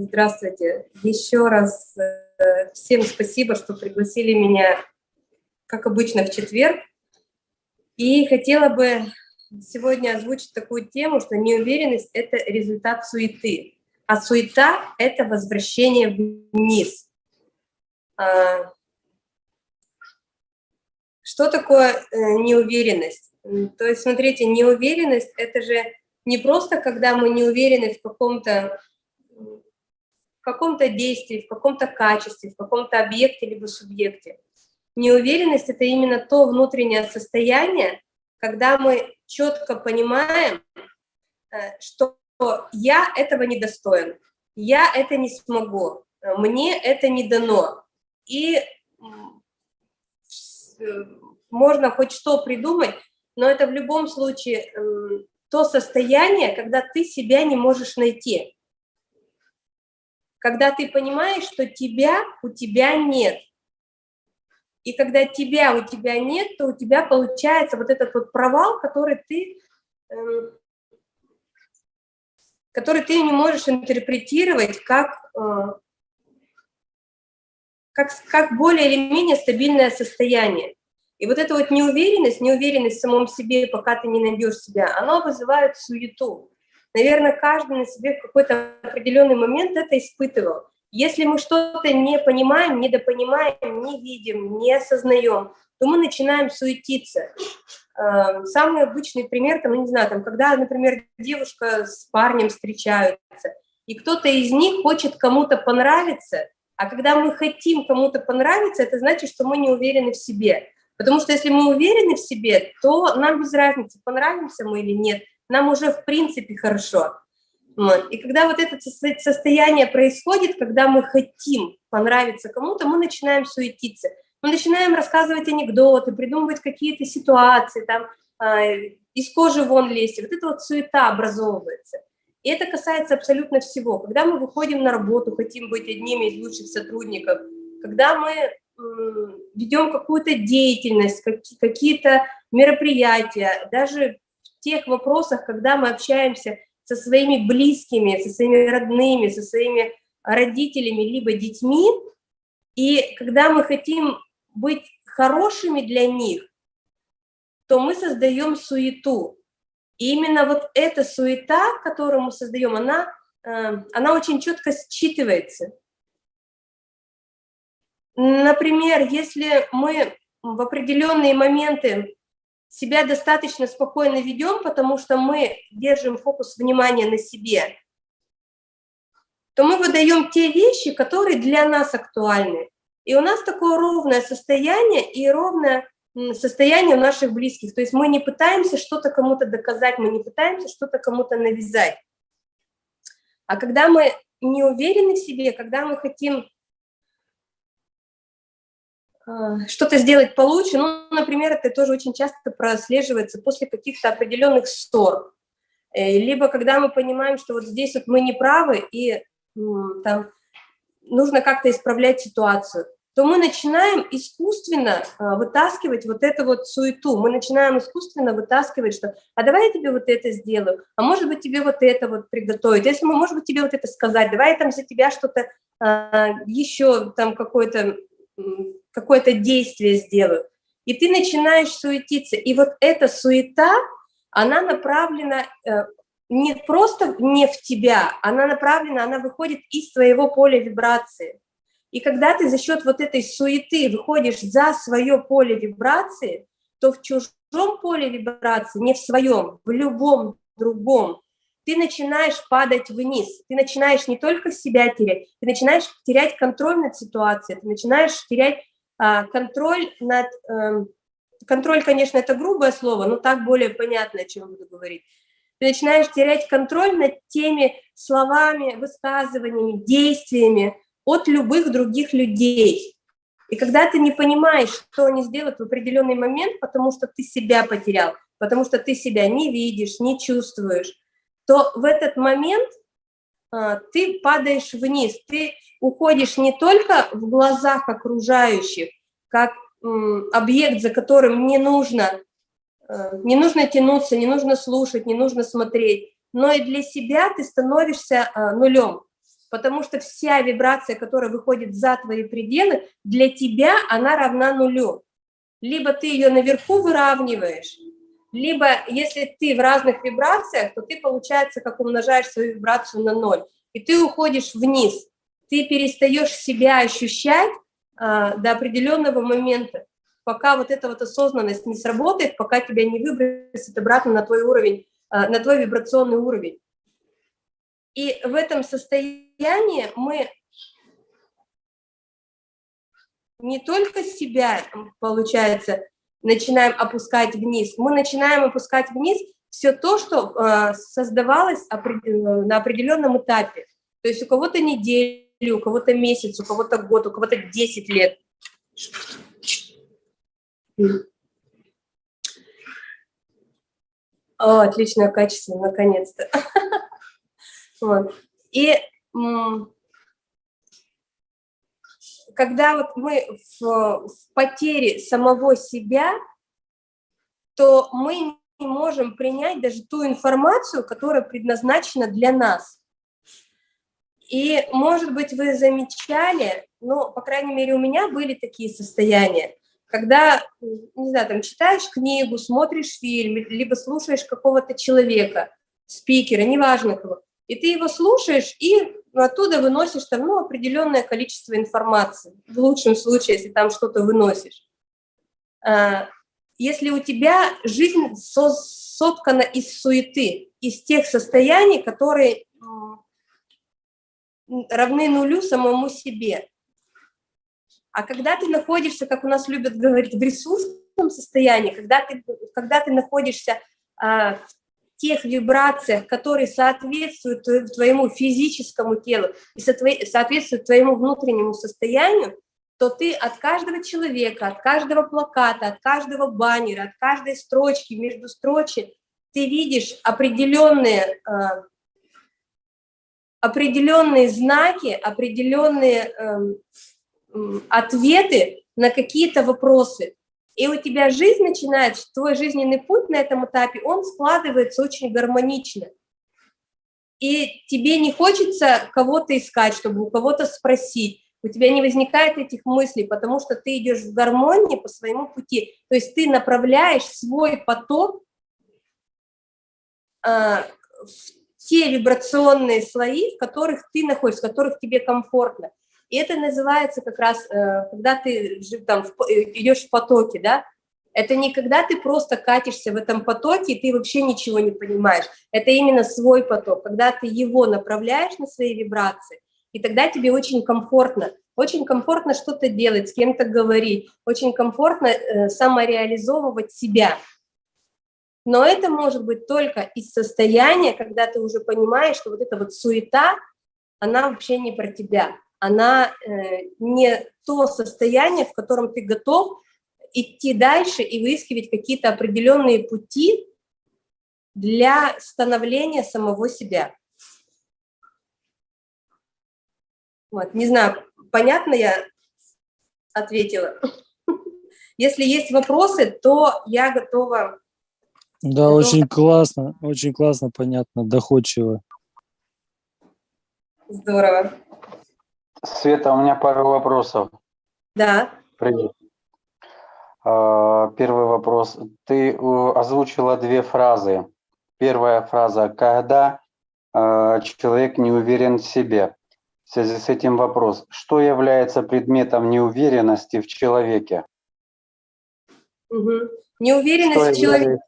Здравствуйте. Еще раз э, всем спасибо, что пригласили меня, как обычно, в четверг. И хотела бы сегодня озвучить такую тему, что неуверенность – это результат суеты, а суета – это возвращение вниз. А, что такое э, неуверенность? То есть, смотрите, неуверенность – это же не просто, когда мы не уверены в каком-то каком-то действии, в каком-то качестве, в каком-то объекте либо субъекте. Неуверенность – это именно то внутреннее состояние, когда мы четко понимаем, э, что я этого не достоин, я это не смогу, мне это не дано. И э, можно хоть что придумать, но это в любом случае эм, то состояние, когда ты себя не можешь найти когда ты понимаешь, что тебя у тебя нет. И когда тебя у тебя нет, то у тебя получается вот этот вот провал, который ты, э, который ты не можешь интерпретировать как, э, как, как более или менее стабильное состояние. И вот эта вот неуверенность, неуверенность в самом себе, пока ты не найдешь себя, она вызывает суету. Наверное, каждый на себе в какой-то определенный момент это испытывал. Если мы что-то не понимаем, недопонимаем, не видим, не осознаем, то мы начинаем суетиться. Эм, самый обычный пример, там, ну, не знаю, там, когда, например, девушка с парнем встречаются, и кто-то из них хочет кому-то понравиться, а когда мы хотим кому-то понравиться, это значит, что мы не уверены в себе. Потому что если мы уверены в себе, то нам без разницы, понравимся мы или нет – нам уже в принципе хорошо. И когда вот это состояние происходит, когда мы хотим понравиться кому-то, мы начинаем суетиться. Мы начинаем рассказывать анекдоты, придумывать какие-то ситуации, там, э, из кожи вон лезть. Вот эта вот суета образовывается. И это касается абсолютно всего. Когда мы выходим на работу, хотим быть одними из лучших сотрудников, когда мы ведем какую-то деятельность, какие-то мероприятия, даже тех вопросах, когда мы общаемся со своими близкими, со своими родными, со своими родителями, либо детьми, и когда мы хотим быть хорошими для них, то мы создаем суету. И именно вот эта суета, которую мы создаем, она, э, она очень четко считывается. Например, если мы в определенные моменты себя достаточно спокойно ведем, потому что мы держим фокус внимания на себе, то мы выдаем те вещи, которые для нас актуальны. И у нас такое ровное состояние и ровное состояние у наших близких. То есть мы не пытаемся что-то кому-то доказать, мы не пытаемся что-то кому-то навязать. А когда мы не уверены в себе, когда мы хотим что-то сделать получше. Ну, например, это тоже очень часто прослеживается после каких-то определенных ссор. Э, либо когда мы понимаем, что вот здесь вот мы не правы, и там нужно как-то исправлять ситуацию, то мы начинаем искусственно а, вытаскивать вот эту вот суету, мы начинаем искусственно вытаскивать, что «а давай я тебе вот это сделаю, а может быть тебе вот это вот приготовить, если мы, может быть тебе вот это сказать, давай я там за тебя что-то а, еще там какое-то какое-то действие сделаю. И ты начинаешь суетиться. И вот эта суета, она направлена э, не просто не в тебя, она направлена, она выходит из твоего поля вибрации. И когда ты за счет вот этой суеты выходишь за свое поле вибрации, то в чужом поле вибрации, не в своем, в любом другом, ты начинаешь падать вниз, ты начинаешь не только себя терять, ты начинаешь терять контроль над ситуацией, ты начинаешь терять контроль над... Эм, контроль, конечно, это грубое слово, но так более понятно, о чем буду говорить. Ты начинаешь терять контроль над теми словами, высказываниями, действиями от любых других людей. И когда ты не понимаешь, что они сделают в определенный момент, потому что ты себя потерял, потому что ты себя не видишь, не чувствуешь, то в этот момент а, ты падаешь вниз, ты уходишь не только в глазах окружающих, как объект, за которым не нужно, э, не нужно тянуться, не нужно слушать, не нужно смотреть, но и для себя ты становишься а, нулем. потому что вся вибрация, которая выходит за твои пределы, для тебя она равна нулю. Либо ты ее наверху выравниваешь, либо если ты в разных вибрациях, то ты, получается, как умножаешь свою вибрацию на ноль, и ты уходишь вниз, ты перестаешь себя ощущать а, до определенного момента, пока вот эта вот осознанность не сработает, пока тебя не выбросит обратно на твой уровень, а, на твой вибрационный уровень. И в этом состоянии мы не только себя, получается, начинаем опускать вниз, мы начинаем опускать вниз все то, что э, создавалось на определенном этапе. То есть у кого-то неделю, у кого-то месяц, у кого-то год, у кого-то 10 лет. О, отличное качество, наконец-то. Вот. И когда вот мы в, в потере самого себя, то мы не можем принять даже ту информацию, которая предназначена для нас. И, может быть, вы замечали, ну, по крайней мере, у меня были такие состояния, когда, не знаю, там, читаешь книгу, смотришь фильм, либо слушаешь какого-то человека, спикера, неважно кого, и ты его слушаешь, и оттуда выносишь там, ну, определенное количество информации, в лучшем случае, если там что-то выносишь. А, если у тебя жизнь соткана из суеты, из тех состояний, которые равны нулю самому себе. А когда ты находишься, как у нас любят говорить, в ресурсном состоянии, когда ты, когда ты находишься а, в тех вибрациях, которые соответствуют твоему физическому телу и соответствуют твоему внутреннему состоянию, то ты от каждого человека, от каждого плаката, от каждого баннера, от каждой строчки, между строчек, ты видишь определенные, а, определенные знаки, определенные эм, ответы на какие-то вопросы. И у тебя жизнь начинает, твой жизненный путь на этом этапе, он складывается очень гармонично. И тебе не хочется кого-то искать, чтобы у кого-то спросить. У тебя не возникает этих мыслей, потому что ты идешь в гармонии по своему пути. То есть ты направляешь свой поток э, в те вибрационные слои, в которых ты находишься, в которых тебе комфортно. И это называется как раз, э, когда ты там, э, идешь в потоке, да, это не когда ты просто катишься в этом потоке, и ты вообще ничего не понимаешь. Это именно свой поток, когда ты его направляешь на свои вибрации, и тогда тебе очень комфортно. Очень комфортно что-то делать, с кем-то говорить, очень комфортно э, самореализовывать себя. Но это может быть только из состояния, когда ты уже понимаешь, что вот эта вот суета, она вообще не про тебя она э, не то состояние, в котором ты готов идти дальше и выискивать какие-то определенные пути для становления самого себя. Вот, не знаю, понятно я ответила? Если есть вопросы, то я готова. Да, готова... очень классно, очень классно, понятно, доходчиво. Здорово. Света, у меня пару вопросов. Да. Привет. А, первый вопрос. Ты озвучила две фразы. Первая фраза «когда а, человек не уверен в себе». В связи с этим вопрос. Что является предметом неуверенности в человеке? Угу. Неуверенность в человеке.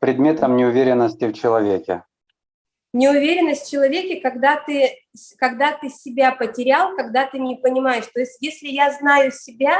Предметом неуверенности в человеке неуверенность в человеке, когда ты, когда ты себя потерял, когда ты не понимаешь. То есть если я знаю себя,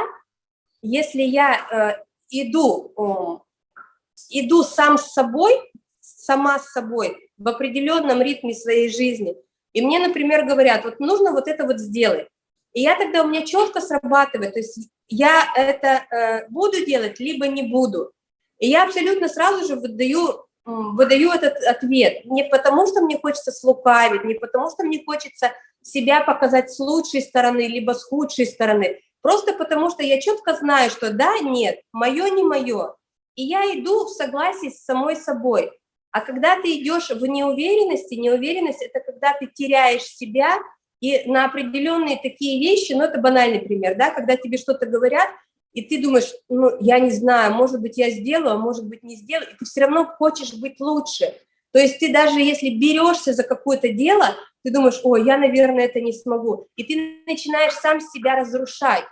если я э, иду, э, иду сам с собой, сама с собой в определенном ритме своей жизни, и мне, например, говорят, вот нужно вот это вот сделать, и я тогда, у меня четко срабатывает, то есть я это э, буду делать, либо не буду. И я абсолютно сразу же выдаю выдаю этот ответ. Не потому, что мне хочется слукавить, не потому, что мне хочется себя показать с лучшей стороны, либо с худшей стороны, просто потому, что я четко знаю, что да, нет, мое не мое, и я иду в согласии с самой собой. А когда ты идешь в неуверенности, неуверенность – это когда ты теряешь себя, И на определенные такие вещи, ну, это банальный пример, да, когда тебе что-то говорят, и ты думаешь, ну, я не знаю, может быть, я сделаю, а может быть, не сделаю, и ты все равно хочешь быть лучше. То есть ты даже если берешься за какое-то дело, ты думаешь, ой, я, наверное, это не смогу. И ты начинаешь сам себя разрушать.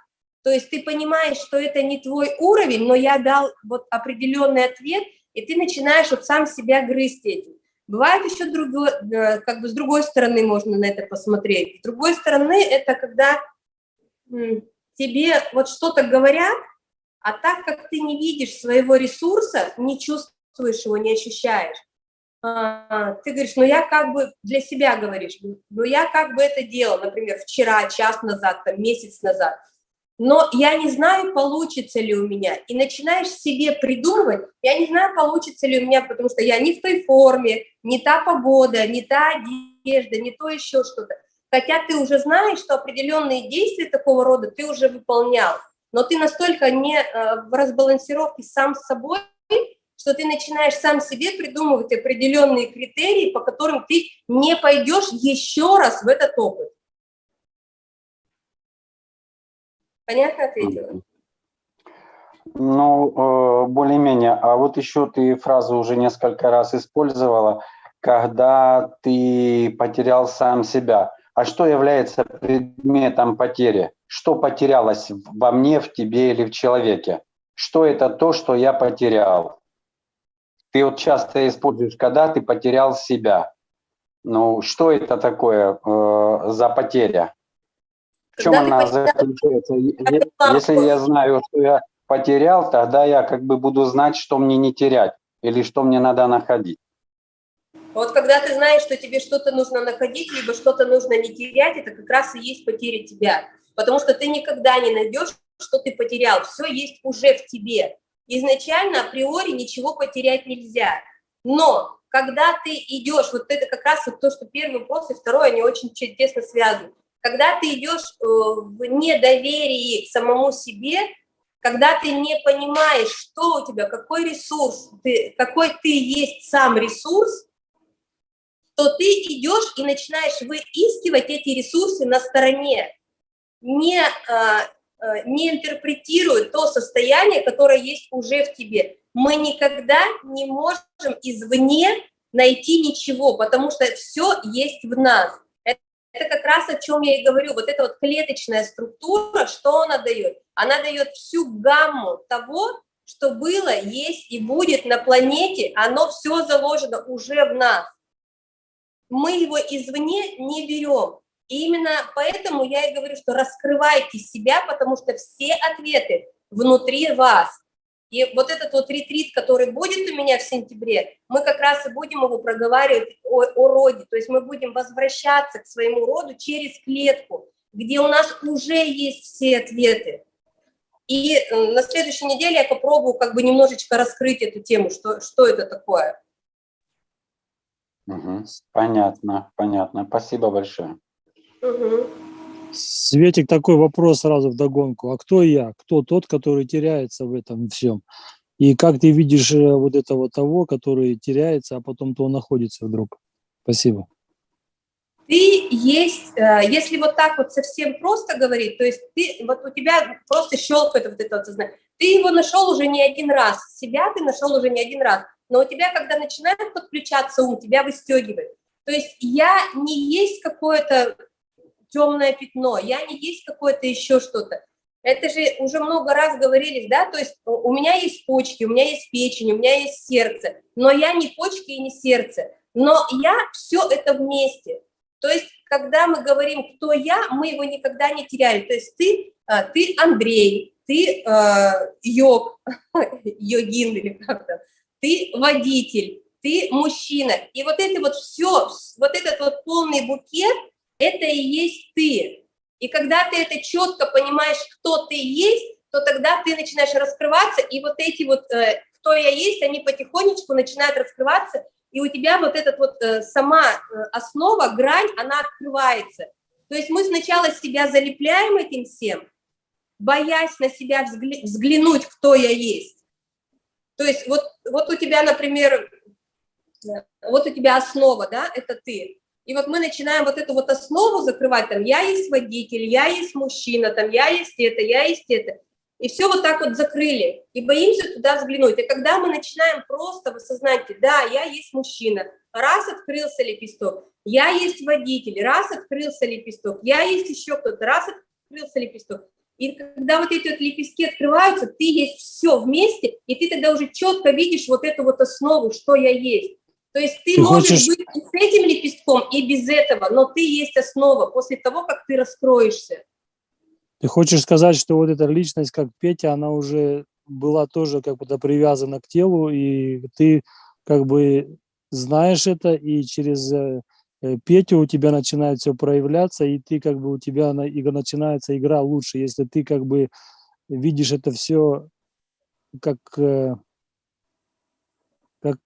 То есть ты понимаешь, что это не твой уровень, но я дал вот определенный ответ, и ты начинаешь вот сам себя грызть этим. Бывает еще другой, э, как бы с другой стороны можно на это посмотреть. С другой стороны, это когда тебе вот что-то говорят, а так как ты не видишь своего ресурса, не чувствуешь его, не ощущаешь, а, ты говоришь, ну я как бы для себя говоришь, ну я как бы это делал, например, вчера, час назад, там, месяц назад, но я не знаю, получится ли у меня, и начинаешь себе придумывать, я не знаю, получится ли у меня, потому что я не в той форме, не та погода, не та одежда, не то еще что-то, хотя ты уже знаешь, что определенные действия такого рода ты уже выполнял, но ты настолько не э, в разбалансировке сам с собой, что ты начинаешь сам себе придумывать определенные критерии, по которым ты не пойдешь еще раз в этот опыт. Понятно ответила? Ну, э, более-менее. А вот еще ты фразу уже несколько раз использовала, когда ты потерял сам себя. А что является предметом потери? Что потерялось во мне, в тебе или в человеке? Что это то, что я потерял? Ты вот часто используешь, когда ты потерял себя. Ну, что это такое э, за потеря? В чем когда она заключается? Если я знаю, что я потерял, тогда я как бы буду знать, что мне не терять или что мне надо находить. Вот когда ты знаешь, что тебе что-то нужно находить, либо что-то нужно не терять, это как раз и есть потеря тебя. Потому что ты никогда не найдешь, что ты потерял. Все есть уже в тебе изначально априори ничего потерять нельзя. Но когда ты идешь, вот это как раз вот то, что первый вопрос и второй, они очень тесно связаны. Когда ты идешь э, в недоверии к самому себе, когда ты не понимаешь, что у тебя, какой ресурс, ты, какой ты есть сам ресурс, то ты идешь и начинаешь выискивать эти ресурсы на стороне, не а, Э, не интерпретирует то состояние, которое есть уже в тебе. Мы никогда не можем извне найти ничего, потому что все есть в нас. Это как раз о чем я и говорю. Вот эта вот клеточная структура, что она дает? Она дает всю гамму того, что было, есть и будет на планете, оно все заложено уже в нас. Мы его извне не берем. И именно поэтому я и говорю, что раскрывайте себя, потому что все ответы внутри вас. И вот этот вот ретрит, который будет у меня в сентябре, мы как раз и будем его проговаривать о, о роде, то есть мы будем возвращаться к своему роду через клетку, где у нас уже есть все ответы. И э, на следующей неделе я попробую как бы немножечко раскрыть эту тему, что, что это такое. Угу. Понятно, понятно. Спасибо большое. Светик, такой вопрос сразу в догонку. А кто я? Кто тот, который теряется в этом всем? И как ты видишь э, вот этого того, который теряется, а потом то находится вдруг? Спасибо. Ты есть, э, если вот так вот совсем просто говорить, то есть ты, вот у тебя просто щелкает вот это вот сознание. Ты его нашел уже не один раз, себя ты нашел уже не один раз, но у тебя, когда начинает подключаться ум, тебя выстегивает. То есть я не есть какое-то темное пятно, я не есть какое-то еще что-то. Это же уже много раз говорили, да, то есть у меня есть почки, у меня есть печень, у меня есть сердце, но я не почки и не сердце, но я все это вместе. То есть, когда мы говорим, кто я, мы его никогда не теряем. То есть ты, а, ты Андрей, ты э, йог, йогин или как-то, ты водитель, ты мужчина. И вот это вот все, вот этот вот полный букет, это и есть ты. И когда ты это четко понимаешь, кто ты есть, то тогда ты начинаешь раскрываться, и вот эти вот, э, кто я есть, они потихонечку начинают раскрываться, и у тебя вот эта вот э, сама э, основа, грань, она открывается. То есть мы сначала себя залепляем этим всем, боясь на себя взгля взглянуть, кто я есть. То есть вот, вот у тебя, например, вот у тебя основа, да, это ты. и вот мы начинаем вот эту вот основу закрывать, там, я есть водитель, я есть мужчина, там, я есть это, я есть это, и все вот так вот закрыли, и боимся туда взглянуть. И когда мы начинаем просто в осознании, да, я есть мужчина, раз открылся лепесток, я есть водитель, раз открылся лепесток, я есть еще кто-то, раз открылся лепесток. И когда вот эти вот лепестки открываются, ты есть все вместе, и ты тогда уже четко видишь вот эту вот основу, что я есть. То есть ты, ты можешь хочешь... быть и с этим лепестком, и без этого, но ты есть основа после того, как ты раскроешься. Ты хочешь сказать, что вот эта личность, как Петя, она уже была тоже как будто привязана к телу, и ты как бы знаешь это, и через э, Петю у тебя начинает все проявляться, и ты как бы у тебя начинается игра лучше, если ты как бы видишь это все как, э, как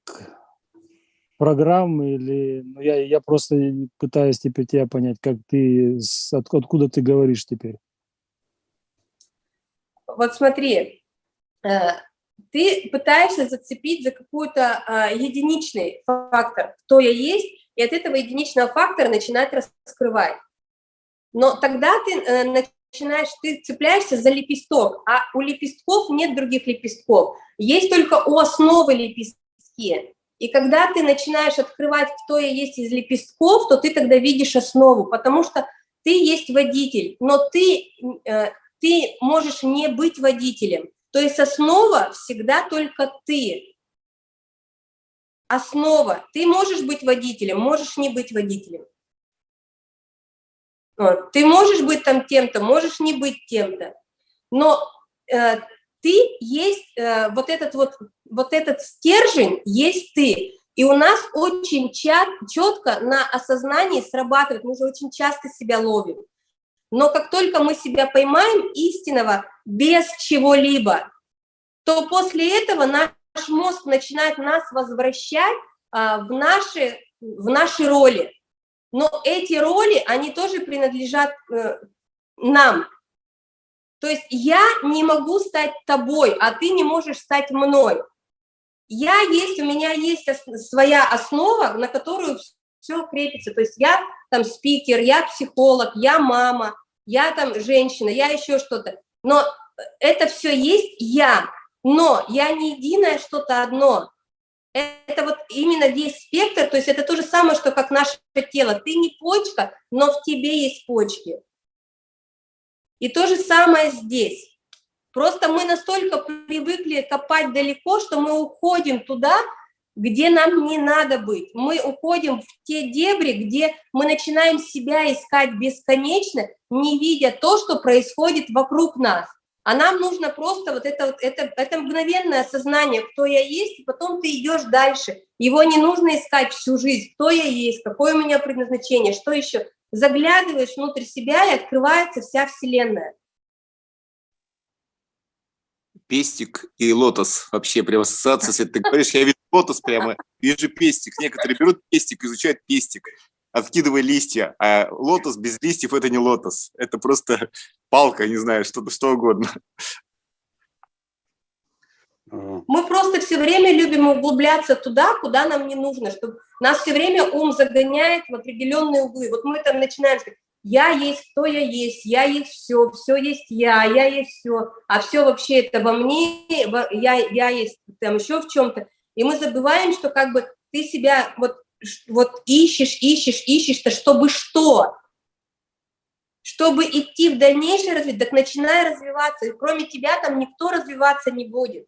программы или ну, я, я просто пытаюсь теперь тебя понять, как ты, от, откуда ты говоришь теперь. Вот смотри, э, ты пытаешься зацепить за какой-то э, единичный фактор, кто я есть, и от этого единичного фактора начинать раскрывать. Но тогда ты э, начинаешь, ты цепляешься за лепесток, а у лепестков нет других лепестков, есть только у основы лепестки. И когда ты начинаешь открывать, кто я есть из лепестков, то ты тогда видишь основу, потому что ты есть водитель, но ты, э, ты можешь не быть водителем. То есть основа всегда только ты. Основа. Ты можешь быть водителем, можешь не быть водителем. Ты можешь быть там тем-то, можешь не быть тем-то. Но э, ты есть, э, вот этот вот, вот этот стержень есть ты. И у нас очень четко на осознании срабатывает, мы же очень часто себя ловим. Но как только мы себя поймаем истинного без чего-либо, то после этого наш мозг начинает нас возвращать а, в, наши, в наши роли. Но эти роли, они тоже принадлежат э, нам. То есть я не могу стать тобой, а ты не можешь стать мной. Я есть, у меня есть своя основа, на которую все крепится. То есть я там спикер, я психолог, я мама, я там женщина, я еще что-то. Но это все есть я, но я не единое что-то одно. Это вот именно весь спектр, то есть это то же самое, что как наше тело. Ты не почка, но в тебе есть почки. И то же самое здесь. Просто мы настолько привыкли копать далеко, что мы уходим туда, где нам не надо быть. Мы уходим в те дебри, где мы начинаем себя искать бесконечно, не видя то, что происходит вокруг нас. А нам нужно просто вот это, вот это, это мгновенное осознание, кто я есть, и потом ты идешь дальше. Его не нужно искать всю жизнь, кто я есть, какое у меня предназначение, что еще заглядываешь внутрь себя, и открывается вся Вселенная. Пестик и лотос. Вообще прям ассоциация, если ты говоришь, я вижу лотос прямо, вижу пестик. Некоторые берут пестик, изучают пестик, откидывая листья, а лотос без листьев – это не лотос. Это просто палка, не знаю, что-то что угодно. Мы просто все время любим углубляться туда, куда нам не нужно, чтобы нас все время ум загоняет в определенные углы. Вот мы там начинаем сказать, я есть, кто я есть, я есть все, все есть я, я есть все, а все вообще это во мне, я, я есть там еще в чем-то. И мы забываем, что как бы ты себя вот, вот ищешь, ищешь, ищешь-то, чтобы что? Чтобы идти в дальнейшее развитие, так начинай развиваться, и кроме тебя там никто развиваться не будет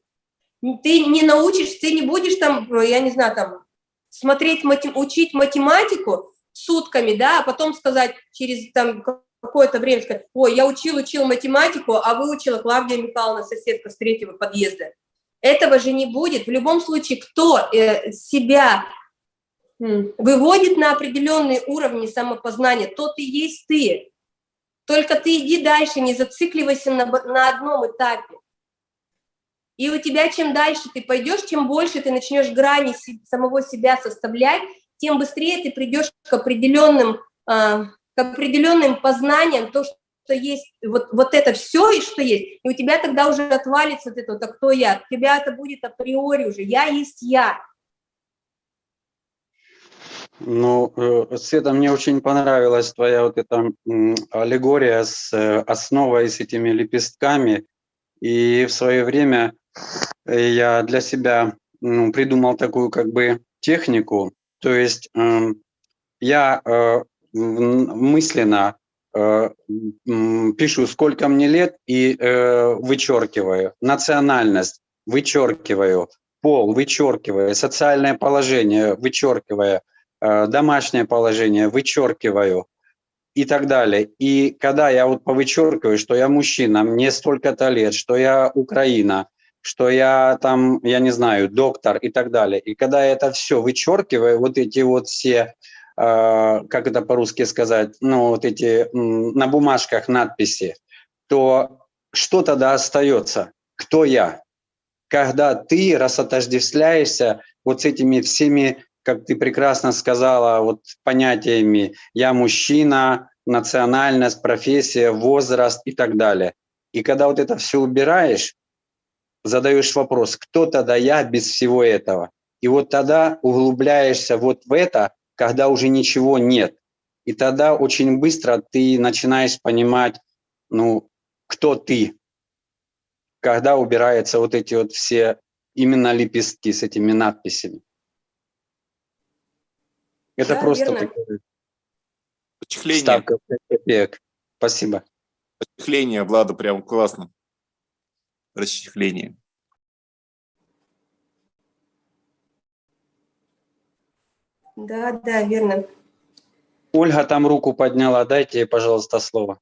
ты не научишь, ты не будешь там, я не знаю, там, смотреть, матем, учить математику сутками, да, а потом сказать через там какое-то время, сказать, ой, я учил, учил математику, а выучила Клавдия Михайловна, соседка с третьего подъезда. Этого же не будет. В любом случае, кто э, себя выводит на определенные уровни самопознания, тот и есть ты. Только ты иди дальше, не зацикливайся на, на одном этапе. И у тебя чем дальше ты пойдешь, чем больше ты начнешь грани самого себя составлять, тем быстрее ты придешь к определенным, а, к определенным познаниям, то, что есть, вот, вот это все, и что есть, и у тебя тогда уже отвалится вот это, вот, а кто я, у тебя это будет априори уже, я есть я. Ну, э, Света, мне очень понравилась твоя вот эта аллегория с э, основой, с этими лепестками. И в свое время э, я для себя ну, придумал такую как бы технику. То есть эм, я мысленно пишу, сколько мне лет, и вычеркиваю национальность, вычеркиваю пол, вычеркиваю социальное положение, вычеркиваю домашнее положение, вычеркиваю и так далее. И когда я вот повычеркиваю, что я мужчина, мне столько-то лет, что я Украина, что я там, я не знаю, доктор и так далее. И когда я это все вычеркиваю, вот эти вот все, э, как это по-русски сказать, ну вот эти на бумажках надписи, то что тогда остается? Кто я? Когда ты рассотождествляешься вот с этими всеми как ты прекрасно сказала, вот понятиями «я мужчина», национальность, профессия, возраст и так далее. И когда вот это все убираешь, задаешь вопрос, кто тогда я без всего этого? И вот тогда углубляешься вот в это, когда уже ничего нет. И тогда очень быстро ты начинаешь понимать, ну, кто ты, когда убираются вот эти вот все именно лепестки с этими надписями. Это Да, просто верно. такое Почехление. ставка копеек. Спасибо. Расчехление, Влада, прям классно. Расчехление. Да, да, верно. Ольга там руку подняла. Дайте ей, пожалуйста, слово.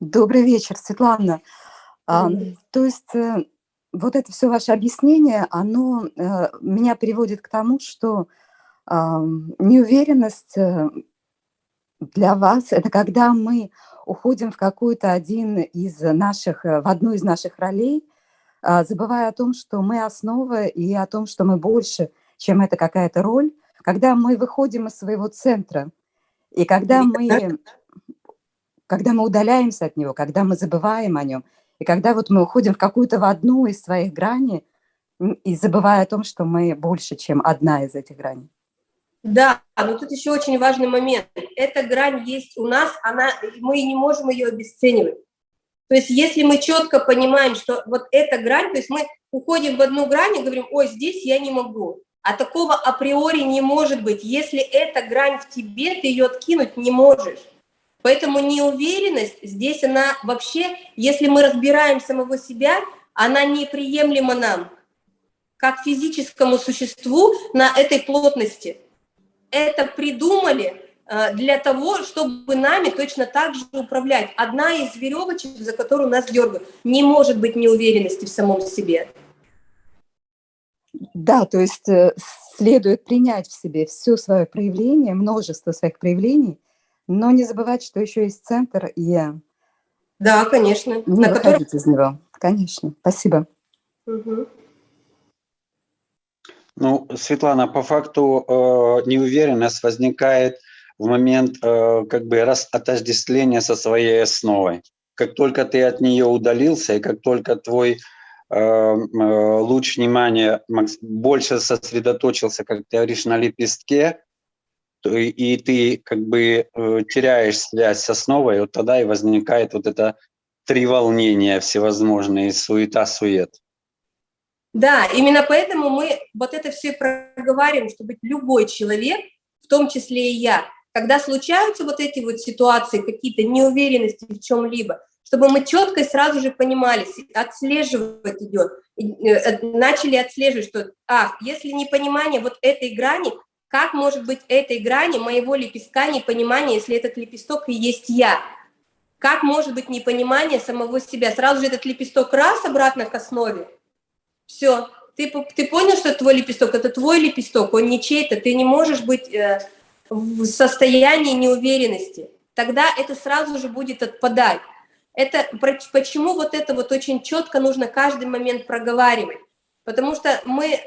Добрый вечер, Светлана. А, то есть э, вот это все ваше объяснение, оно э, меня приводит к тому, что неуверенность э, для вас– это когда мы уходим в какой-то один из наших, э, в одну из наших ролей, а, забывая о том, что мы основа и о том, что мы больше, чем это какая-то роль, когда мы выходим из своего центра, и когда мы, когда мы удаляемся от него, когда мы забываем о нем, и когда вот мы уходим в какую-то в одну из своих граней, и забывая о том, что мы больше, чем одна из этих граней. Да, но тут еще очень важный момент. Эта грань есть у нас, она, мы не можем ее обесценивать. То есть если мы четко понимаем, что вот эта грань, то есть мы уходим в одну грань и говорим, ой, здесь я не могу. А такого априори не может быть. Если эта грань в тебе, ты ее откинуть не можешь. Поэтому неуверенность здесь, она вообще, если мы разбираем самого себя, она неприемлема нам, как физическому существу на этой плотности это придумали э, для того, чтобы нами точно так же управлять. Одна из веревочек, за которую нас дергают, не может быть неуверенности в самом себе. Да, то есть э, следует принять в себе все свое проявление, множество своих проявлений, но не забывать, что еще есть центр, и Да, конечно. не на котором... выходить из него. Конечно. Спасибо. Мгм. Ну, Светлана, по факту э, неуверенность возникает в момент э, как бы раз отождествления со своей основой. Как только ты от нее удалился, и как только твой э, э, луч внимания больше сосредоточился, как ты говоришь, на лепестке, то и, и ты как бы э, теряешь связь с основой, вот тогда и возникает вот это три волнения всевозможные, суета-сует. Да, именно поэтому мы вот это все проговариваем, чтобы любой человек, в том числе и я, когда случаются вот эти вот ситуации, какие-то неуверенности в чем-либо, чтобы мы четко и сразу же понимали, отслеживать идет, э, начали отслеживать, что, а, если непонимание вот этой грани, как может быть этой грани моего лепестка непонимание, если этот лепесток и есть я? Как может быть непонимание самого себя? Сразу же этот лепесток раз обратно к основе, все, ты, ты понял, что твой лепесток, это твой лепесток, он не чей-то, ты не можешь быть э, в состоянии неуверенности. Тогда это сразу же будет отпадать. Это почему вот это вот очень четко нужно каждый момент проговаривать. Потому что мы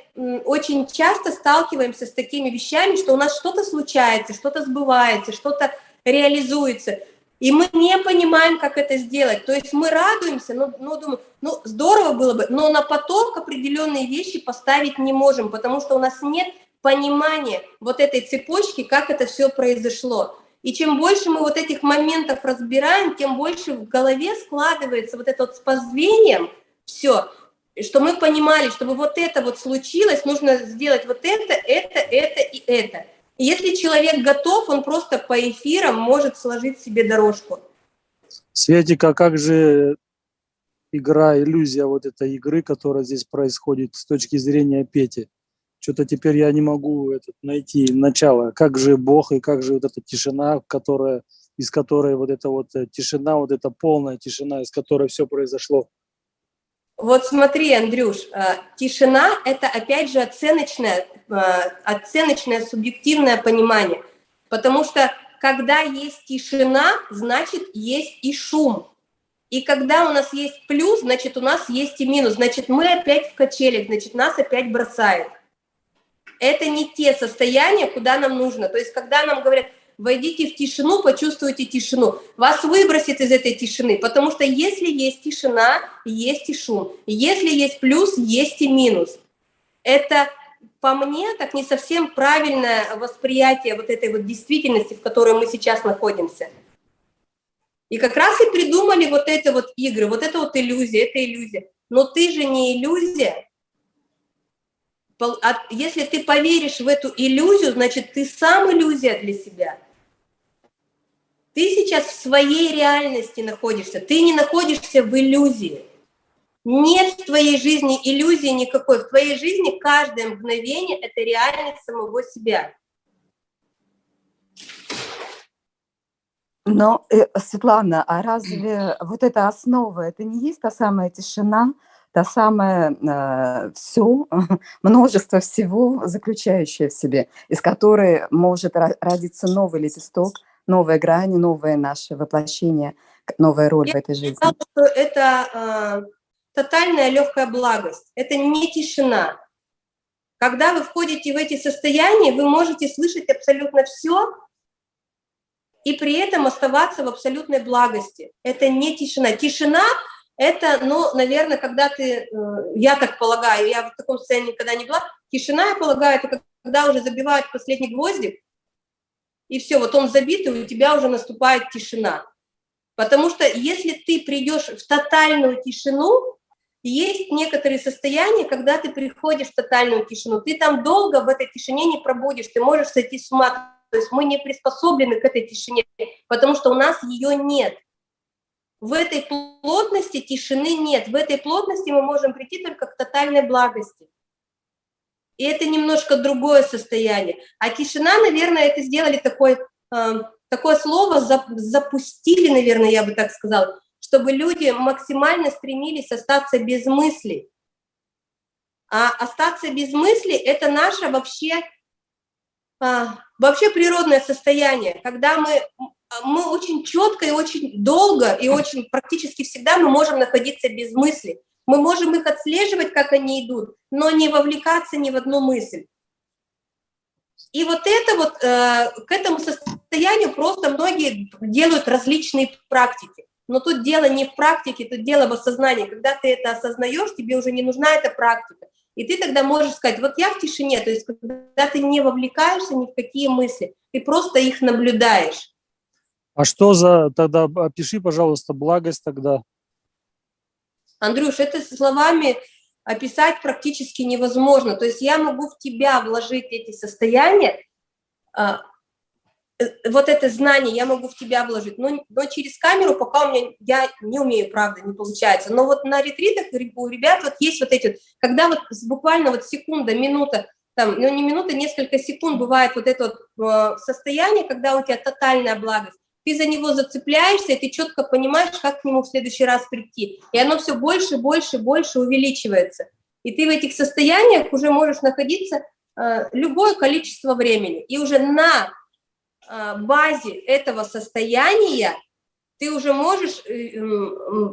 очень часто сталкиваемся с такими вещами, что у нас что-то случается, что-то сбывается, что-то реализуется. И мы не понимаем, как это сделать. То есть мы радуемся, но, но думаем, ну здорово было бы, но на поток определенные вещи поставить не можем, потому что у нас нет понимание вот этой цепочки, как это все произошло. И чем больше мы вот этих моментов разбираем, тем больше в голове складывается вот это вот с позвением все, что мы понимали, чтобы вот это вот случилось, нужно сделать вот это, это, это и это. Если человек готов, он просто по эфирам может сложить себе дорожку. Светика, как же игра, иллюзия вот этой игры, которая здесь происходит с точки зрения Пети? Что-то теперь я не могу этот, найти начало. Как же Бог и как же вот эта тишина, которая, из которой вот эта вот э, тишина, вот эта полная тишина, из которой все произошло? Вот смотри, Андрюш, э, тишина – это опять же оценочное, э, оценочное субъективное понимание, потому что когда есть тишина, значит есть и шум. И когда у нас есть плюс, значит у нас есть и минус, значит мы опять в качелях, значит нас опять бросает. Это не те состояния, куда нам нужно. То есть когда нам говорят – войдите в тишину, почувствуйте тишину. Вас выбросит из этой тишины, потому что если есть тишина, есть и шум. Если есть плюс, есть и минус. Это по мне так не совсем правильное восприятие вот этой вот действительности, в которой мы сейчас находимся. И как раз и придумали вот это вот игры, вот это вот иллюзия, это иллюзия. Но ты же не иллюзия, если ты поверишь в эту иллюзию, значит, ты сам иллюзия для себя. Ты сейчас в своей реальности находишься, ты не находишься в иллюзии. Нет в твоей жизни иллюзии никакой. В твоей жизни каждое мгновение – это реальность самого себя. Но, э, Светлана, а разве вот эта основа, это не есть та самая тишина, та самая э, все, множество всего, заключающее в себе, из которой может родиться новый лепесток, новая грань, новое наше воплощение, новая роль Я в этой жизни. Сказала, что это э, тотальная легкая благость, это не тишина. Когда вы входите в эти состояния, вы можете слышать абсолютно все и при этом оставаться в абсолютной благости. Это не тишина. Тишина – это, ну, наверное, когда ты, э, я так полагаю, я в таком состоянии никогда не была, тишина, я полагаю, это когда уже забивают последний гвоздик, и все, вот он забит, и у тебя уже наступает тишина. Потому что если ты придешь в тотальную тишину, есть некоторые состояния, когда ты приходишь в тотальную тишину, ты там долго в этой тишине не пробудешь, ты можешь сойти с ума. То есть мы не приспособлены к этой тишине, потому что у нас ее нет. В этой плотности тишины нет. В этой плотности мы можем прийти только к тотальной благости. И это немножко другое состояние. А тишина, наверное, это сделали такой, э, такое слово, запустили, наверное, я бы так сказала, чтобы люди максимально стремились остаться без мыслей. А остаться без мыслей – это наше вообще, а, вообще природное состояние, когда мы, мы очень четко и очень долго, и очень практически всегда мы можем находиться без мыслей. Мы можем их отслеживать, как они идут, но не вовлекаться ни в одну мысль. И вот это вот, э, к этому состоянию просто многие делают различные практики. Но тут дело не в практике, тут дело в осознании. Когда ты это осознаешь, тебе уже не нужна эта практика. И ты тогда можешь сказать, вот я в тишине, то есть когда ты не вовлекаешься ни в какие мысли, ты просто их наблюдаешь. А что за, тогда опиши, пожалуйста, благость тогда. Андрюш, это словами описать практически невозможно. То есть я могу в тебя вложить эти состояния, а, э, вот это знание я могу в тебя вложить, но, но через камеру пока у меня, я не умею, правда, не получается. Но вот на ретритах у ребят вот есть вот эти, когда вот буквально вот секунда, минута, там, ну не минута, несколько секунд бывает вот это вот э, состояние, когда у тебя тотальная благость, ты за него зацепляешься, и ты четко понимаешь, как к нему в следующий раз прийти. И оно все больше, больше, больше увеличивается. И ты в этих состояниях уже можешь находиться э, любое количество времени. И уже на э, базе этого состояния ты уже можешь э,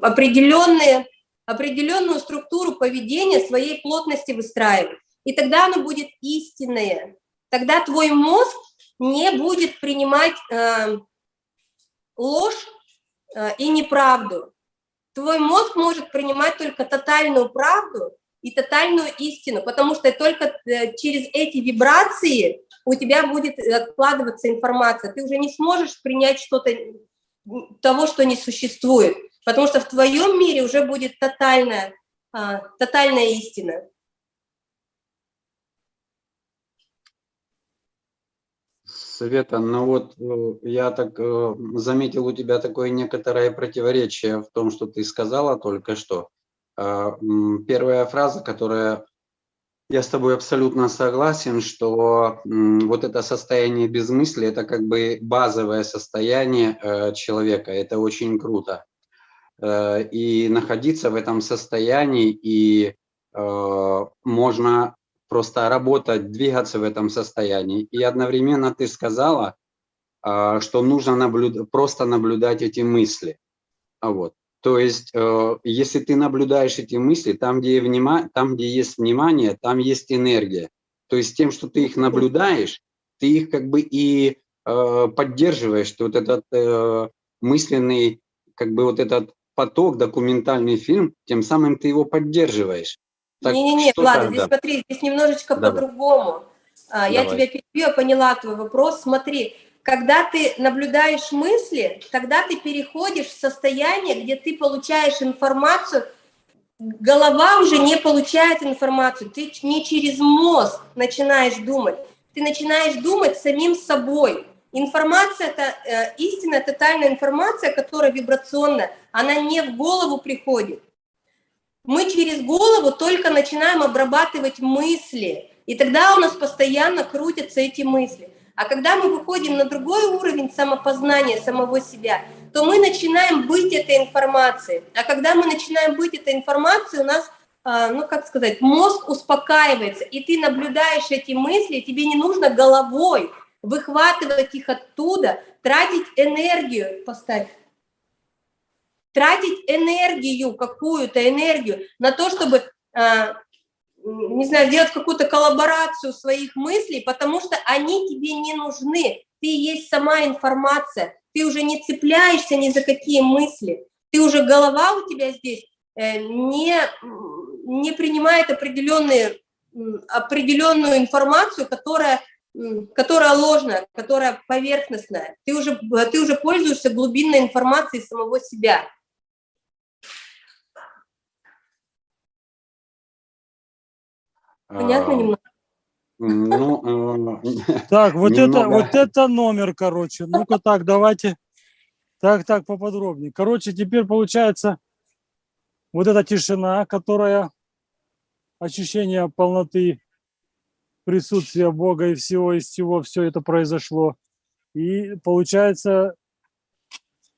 определенные, определенную структуру поведения своей плотности выстраивать. И тогда оно будет истинное. Тогда твой мозг не будет принимать ложь э, и неправду. Твой мозг может принимать только тотальную правду и тотальную истину, потому что только э, через эти вибрации у тебя будет откладываться информация. Ты уже не сможешь принять что-то того, что не существует, потому что в твоем мире уже будет тотальная, а, тотальная истина. Света, ну вот э, я так э, заметил у тебя такое некоторое противоречие в том, что ты сказала только что. А, первая фраза, которая я с тобой абсолютно согласен, что вот это состояние безмыслия – это как бы базовое состояние э, человека, это очень круто. И находиться в этом состоянии, и можно просто работать, двигаться в этом состоянии. И одновременно ты сказала, а, что нужно наблюд... просто наблюдать эти мысли. А вот. То есть, э, если ты наблюдаешь эти мысли, там где, внима... там, где есть внимание, там есть энергия. То есть тем, что ты их наблюдаешь, ты их как бы и э, поддерживаешь, вот этот э, мысленный, как бы вот этот поток, документальный фильм, тем самым ты его поддерживаешь. Не-не-не, ладно, здесь смотри, здесь немножечко по-другому. А, я тебя перебью, я поняла твой вопрос. Смотри, когда ты наблюдаешь мысли, тогда ты переходишь в состояние, где ты получаешь информацию, голова уже не получает информацию, ты не через мозг начинаешь думать, ты начинаешь думать самим собой. Информация, это э, истинная, тотальная информация, которая вибрационная, она не в голову приходит, мы через голову только начинаем обрабатывать мысли, и тогда у нас постоянно крутятся эти мысли. А когда мы выходим на другой уровень самопознания самого себя, то мы начинаем быть этой информацией. А когда мы начинаем быть этой информацией, у нас, а, ну как сказать, мозг успокаивается, и ты наблюдаешь эти мысли, тебе не нужно головой выхватывать их оттуда, тратить энергию, поставь, тратить энергию, какую-то энергию на то, чтобы, а, не знаю, сделать какую-то коллаборацию своих мыслей, потому что они тебе не нужны. Ты есть сама информация, ты уже не цепляешься ни за какие мысли, ты уже голова у тебя здесь э, не, не принимает определенные, определенную информацию, которая которая ложная, которая поверхностная. Ты уже, ты уже пользуешься глубинной информацией самого себя. Понятно немного? Ну, э, так, вот это, вот это номер, короче. Ну-ка так, давайте. Так, так, поподробнее. Короче, теперь получается вот эта тишина, которая ощущение полноты присутствия Бога и всего из всего, все это произошло. И получается,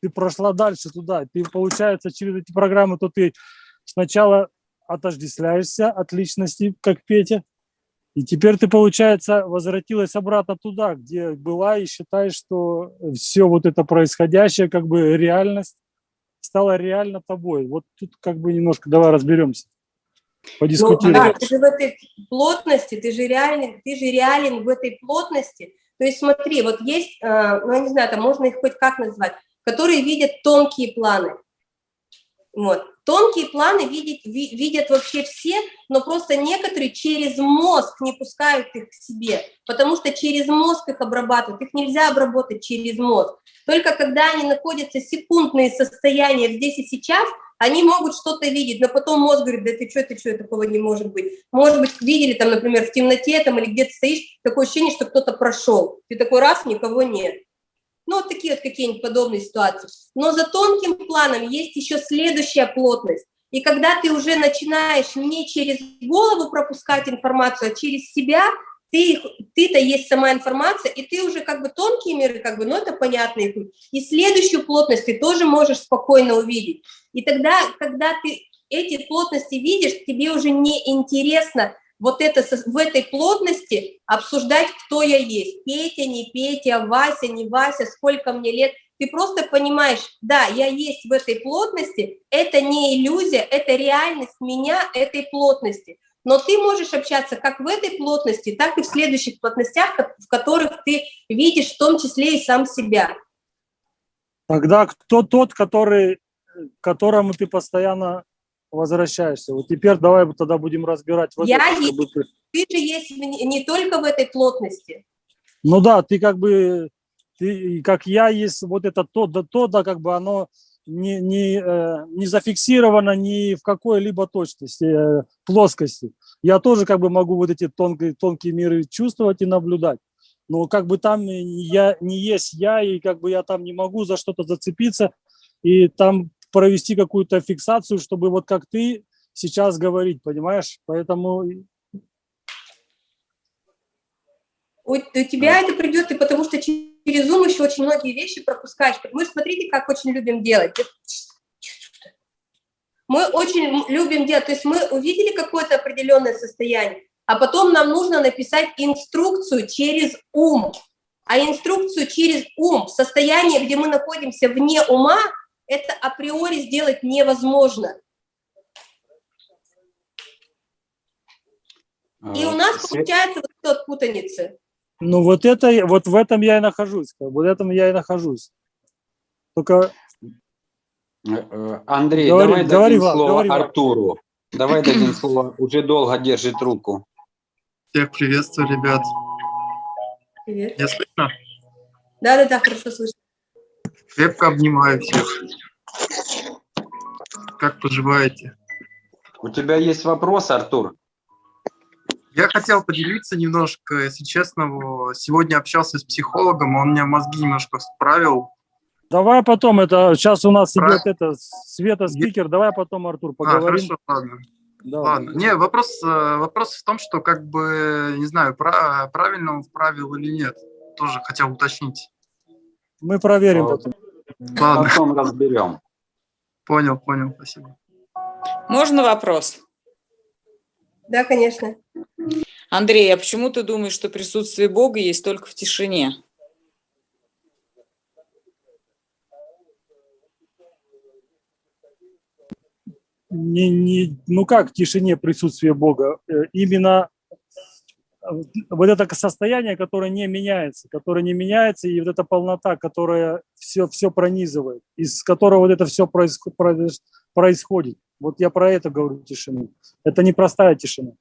ты прошла дальше туда. Ты, получается, через эти программы, то ты сначала отождествляешься от личности, как Петя, и теперь ты, получается, возвратилась обратно туда, где была, и считаешь, что все вот это происходящее, как бы реальность, стала реально тобой. Вот тут как бы немножко давай разберемся, подискутируем. Ну, да, ты же в этой плотности, ты же реален, ты же реален в этой плотности. То есть смотри, вот есть, э, ну я не знаю, там можно их хоть как назвать, которые видят тонкие планы. Вот. Тонкие планы видят, видят вообще все, но просто некоторые через мозг не пускают их к себе, потому что через мозг их обрабатывают. Их нельзя обработать через мозг. Только когда они находятся секундные состояния здесь и сейчас, они могут что-то видеть, но потом мозг говорит, да ты что, ты что, такого не может быть. Может быть, видели там, например, в темноте там или где-то стоишь, такое ощущение, что кто-то прошел. Ты такой раз, никого нет. Ну, вот такие вот какие-нибудь подобные ситуации. Но за тонким планом есть еще следующая плотность. И когда ты уже начинаешь не через голову пропускать информацию, а через себя, ты, ты-то есть сама информация, и ты уже как бы тонкие миры, как бы, ну это понятно. И следующую плотность ты тоже можешь спокойно увидеть. И тогда, когда ты эти плотности видишь, тебе уже не интересно вот это, в этой плотности обсуждать, кто я есть. Петя, не Петя, Вася, не Вася, сколько мне лет. Ты просто понимаешь, да, я есть в этой плотности, это не иллюзия, это реальность меня, этой плотности. Но ты можешь общаться как в этой плотности, так и в следующих плотностях, в которых ты видишь в том числе и сам себя. Тогда кто тот, который, которому ты постоянно возвращаешься. Вот теперь давай тогда будем разбирать. Вот Я это, есть. ты- Ты же есть не только в этой плотности. Ну да, ты как бы, ты, как я есть, вот это то, да то, да, как бы оно не, не, э, не зафиксировано ни в какой-либо точности, э, плоскости. Я тоже как бы могу вот эти тонкие, тонкие миры чувствовать и наблюдать. Но как бы там я, не есть я, и как бы я там не могу за что-то зацепиться и там провести какую-то фиксацию, чтобы вот как ты сейчас говорить, понимаешь? Поэтому У, у тебя это придет, и потому что через Zoom еще очень многие вещи пропускаешь. Мы смотрите, как очень любим делать. Мы очень любим делать, то есть мы увидели какое-то определенное состояние, а потом нам нужно написать инструкцию через ум. А инструкцию через ум, состояние, где мы находимся вне ума, это априори сделать невозможно. И у нас получается вот эта вот путаница. Ну вот это, вот в этом я и нахожусь, бы, в этом я и нахожусь. Только Э, э, Андрей, Говори- давай говори, дадим Влад, слово говори. Артуру. Давай дадим слово, уже долго держит руку. Всех приветствую, ребят. Привет. Меня слышно? Да-да-да, хорошо слышно. Крепко обнимаю всех. Как поживаете? У тебя есть вопрос, Артур? Я хотел поделиться немножко, если честно. Сегодня общался с психологом, он мне мозги немножко справил. давай потом, это сейчас у нас Про- идет это Света спикер, давай потом, Артур, А, поговорим. хорошо, ладно. Да. Ладно. Не, вопрос, э, вопрос в том, что как бы, не знаю, пра- правильно он вправил или нет. Тоже хотел уточнить. Мы проверим А, потом. Ладно, Потом разберем. понял, понял, спасибо. Можно вопрос? Да, конечно. Андрей, а почему ты думаешь, что присутствие Бога есть только в тишине? Не, не, ну как в тишине присутствие Бога? Э, Именно вот это состояние, которое не меняется, которое не меняется, и вот эта полнота, которая все, все пронизывает, из которого вот это все происходит. Вот я про это говорю тишину. Это не простая тишина.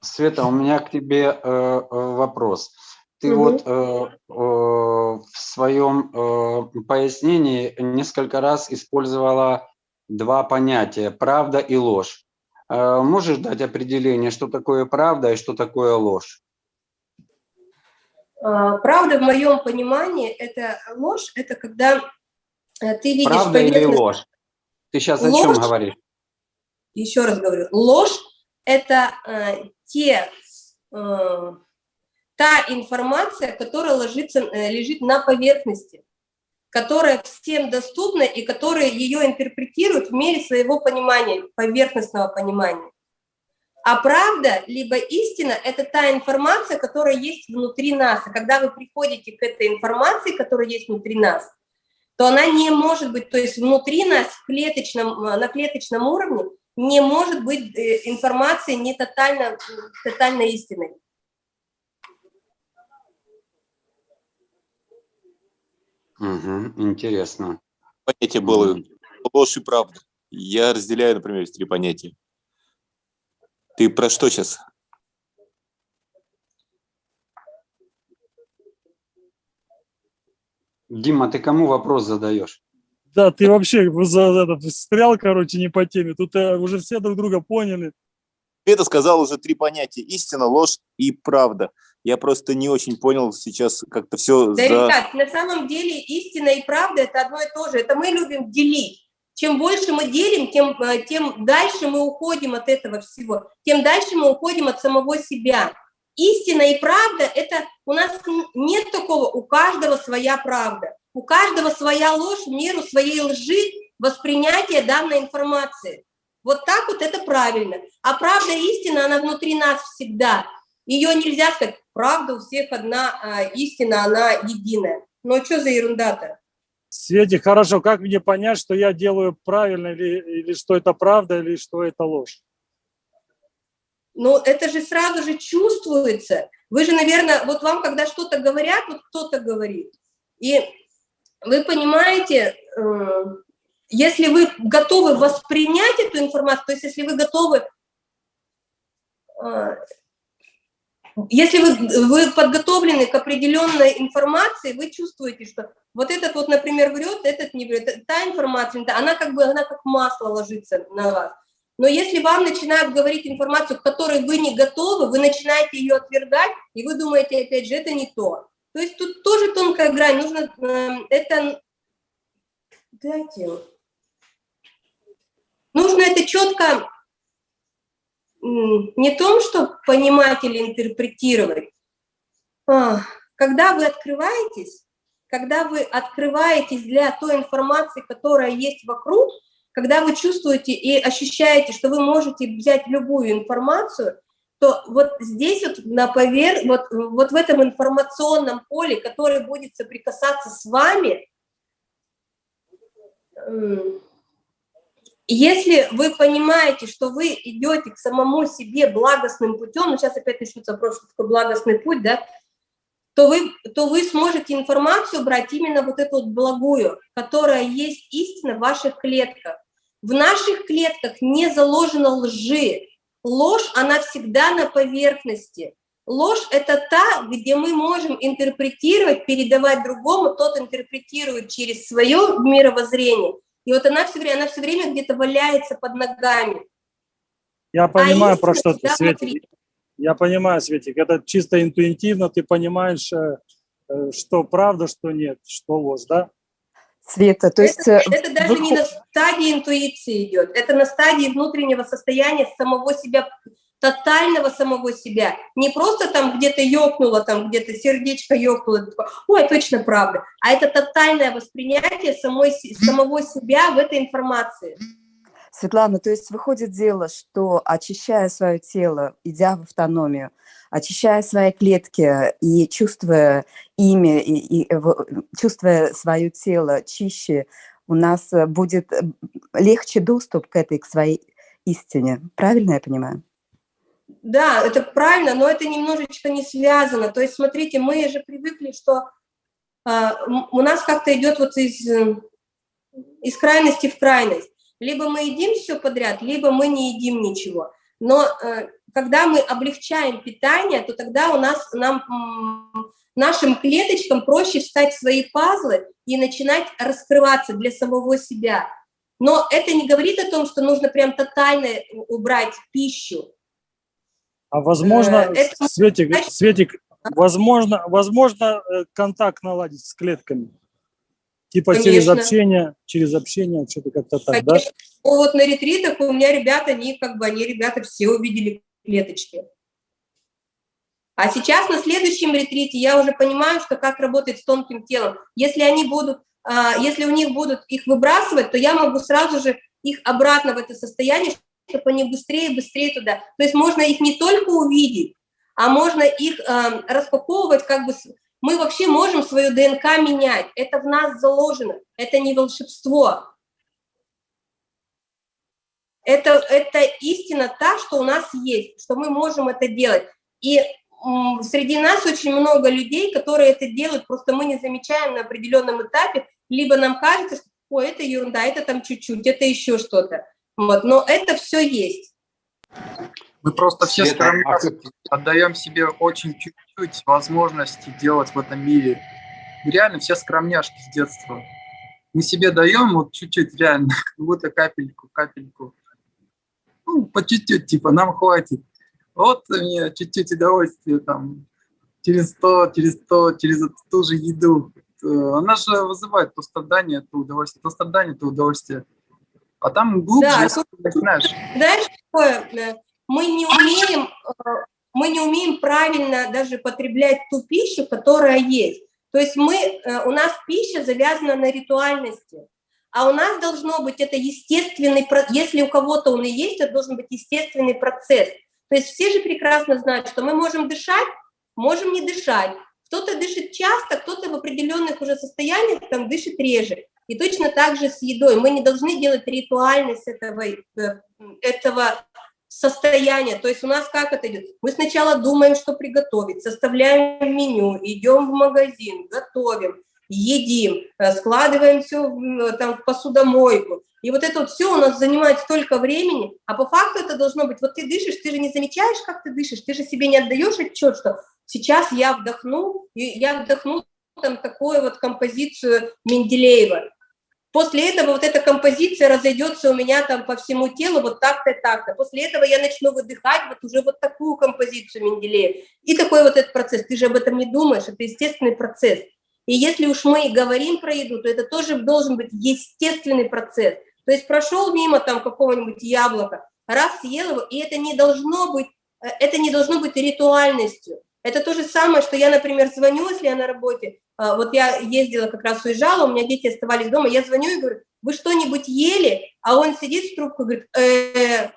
Света, у меня к тебе э, э, вопрос. Ты Мгм. вот э, э, в своем э, пояснении несколько раз использовала два понятия – правда и ложь. Э, можешь дать определение, что такое правда и что такое ложь? А, Правда, в моем понимании, это ложь, это когда э, ты видишь Правда или ложь? Ты сейчас о чем говоришь? Еще раз говорю, ложь – это э, те, э, та информация, которая ложится, э, лежит на поверхности, которая всем доступна и которая ее интерпретируют в мере своего понимания, поверхностного понимания. А правда, либо истина – это та информация, которая есть внутри нас. И когда вы приходите к этой информации, которая есть внутри нас, то она не может быть, то есть внутри нас, в клеточном, э, на клеточном уровне, не может быть э, информации не тотально, тотально истинной. Мгм, интересно. Понятие было ложь и правда. Я разделяю, например, эти три понятия. Ты про что сейчас? Дима, ты кому вопрос задаешь? Да, ты вообще за, это, встрял, короче, не по теме. Тут э, уже все друг друга поняли. Это сказал уже три понятия. Истина, ложь и правда. Я просто не очень понял сейчас как-то все Да, за... ребят, на самом деле истина и правда – это одно и то же. Это мы любим делить. Чем больше мы делим, тем, э, тем дальше мы уходим от этого всего, тем дальше мы уходим от самого себя. Истина и правда – это у нас нет такого, у каждого своя правда, у каждого своя ложь в меру своей лжи воспринятия данной информации. Вот так вот это правильно. А правда, истина, она внутри нас всегда. Ее нельзя сказать, правда у всех одна, а истина, она единая. Ну что за ерунда-то? Светик, хорошо, как мне понять, что я делаю правильно, или, или что это правда, или что это ложь? ну, это же сразу же чувствуется. Вы же, наверное, вот вам, когда что-то говорят, вот кто-то говорит, и вы понимаете, э, если вы готовы воспринять эту информацию, то есть если вы готовы, э, если вы, вы подготовлены к определенной информации, вы чувствуете, что вот этот вот, например, врет, этот не врет, та информация, она как бы, она как масло ложится на вас. Но если вам начинают говорить информацию, к которой вы не готовы, вы начинаете ее отвергать, и вы думаете, опять же, это не то. То есть тут тоже тонкая грань, нужно э, это... Дайте. Нужно это четко не том, что понимать или интерпретировать. А, когда вы открываетесь, когда вы открываетесь для той информации, которая есть вокруг, когда вы чувствуете и ощущаете, что вы можете взять любую информацию, то вот здесь вот на повер... вот, вот в этом информационном поле, которое будет соприкасаться с вами, если вы понимаете, что вы идете к самому себе благостным путем, ну сейчас опять начнется вопрос, что такое благостный путь, да, то вы, то вы сможете информацию брать именно вот эту вот благую, которая есть истина в ваших клетках. В наших клетках не заложено лжи. Ложь, она всегда на поверхности. Ложь – это та, где мы можем интерпретировать, передавать другому, тот интерпретирует через свое мировоззрение. И вот она все время, она все время где-то валяется под ногами. Я понимаю, а про что ты, Светик. внутри. Я понимаю, Светик. Это чисто интуитивно, ты понимаешь, э, э, что правда, что нет, что ложь, да? Света, то есть... это, э, это даже выход- не на стадии интуиции идет, это на стадии внутреннего состояния самого себя, тотального самого себя. Не просто там где-то ёкнуло, там где-то сердечко ёкнуло, такое, ой, точно правда, а это тотальное воспринятие самой, самого себя в этой информации. Светлана, то есть выходит дело, что очищая свое тело, идя в автономию, очищая свои клетки и чувствуя ими, и, и в- чувствуя свое тело чище, у нас э, будет э, легче доступ к этой, к своей истине. Правильно я понимаю? Да, это правильно, но это немножечко не связано. То есть, смотрите, мы же привыкли, что м- у нас как-то идет вот из, э, из крайности в крайность. Либо мы едим все подряд, либо мы не едим ничего. Но э, когда мы облегчаем питание, то тогда у нас, нам, нашим клеточкам проще встать в свои пазлы и начинать раскрываться для самого себя. Но это не говорит о том, что нужно прям тотально убрать пищу. А возможно, Э, это- Светик, Светик, возможно, возможно э, контакт наладить с клетками? Типа через Конечно. общение, через общение, что-то как-то так, да? Ну, вот на ретритах у меня ребята, они как бы, они ребята все увидели клеточки. А сейчас на следующем ретрите я уже понимаю, что как работать с тонким телом. Если они будут, а, если у них будут их выбрасывать, то я могу сразу же их обратно в это состояние, чтобы они быстрее и быстрее туда. То есть можно их не только увидеть, а можно их а, распаковывать как бы... Мы вообще можем свою ДНК менять. Это в нас заложено. Это не волшебство. Это, это истина та, что у нас есть, что мы можем это делать. И м, среди нас очень много людей, которые это делают, просто мы не замечаем на определенном этапе, либо нам кажется, что ой, это ерунда, это там чуть-чуть, это еще что-то. Вот, но это все есть. Мы просто все скромно а отдаем себе очень чуть-чуть возможности делать в этом мире. Мы реально все скромняшки с детства. Мы себе даем вот чуть-чуть реально, как будто капельку, капельку. Ну, по чуть-чуть, типа, нам хватит. Вот мне чуть-чуть удовольствия там, через то, через то, через эту ту же еду. Э, Она же вызывает то страдание, то удовольствие, то страдание, то удовольствие. А там глубже, Да, начинаешь. Такое, э, мы не умеем, э, мы не умеем правильно даже потреблять ту пищу, которая есть. То есть мы, э, у нас пища завязана на ритуальности, а у нас должно быть это естественный, если у кого-то он и есть, это должен быть естественный процесс. То есть все же прекрасно знают, что мы можем дышать, можем не дышать. Кто-то дышит часто, кто-то в определенных уже состояниях там дышит реже. И точно так же с едой. Мы не должны делать ритуальность этого, э, этого состояние, то есть у нас как это идет? Мы сначала думаем, что приготовить, составляем меню, идем в магазин, готовим, едим, э, складываем все там, в посудомойку. И вот это вот все у нас занимает столько времени, а по факту это должно быть, вот ты дышишь, ты же не замечаешь, как ты дышишь, ты же себе не отдаешь отчет, что сейчас я вдохну, и я вдохну там такую вот композицию Менделеева. После этого вот эта композиция разойдется у меня там по всему телу вот так-то, так-то. После этого я начну выдыхать вот уже вот такую композицию Менделеева. И такой вот этот процесс. Ты же об этом не думаешь, это естественный процесс. И если уж мы говорим про еду, то это тоже должен быть естественный процесс. То есть прошел мимо там какого-нибудь яблока, раз съел его, и это не должно быть, э, это не должно быть ритуальностью. Это то же самое, что я, например, звоню, если я на работе, а, вот я ездила, как раз уезжала, у меня дети оставались дома, я звоню и говорю, вы что-нибудь ели? А он сидит в трубку и говорит, э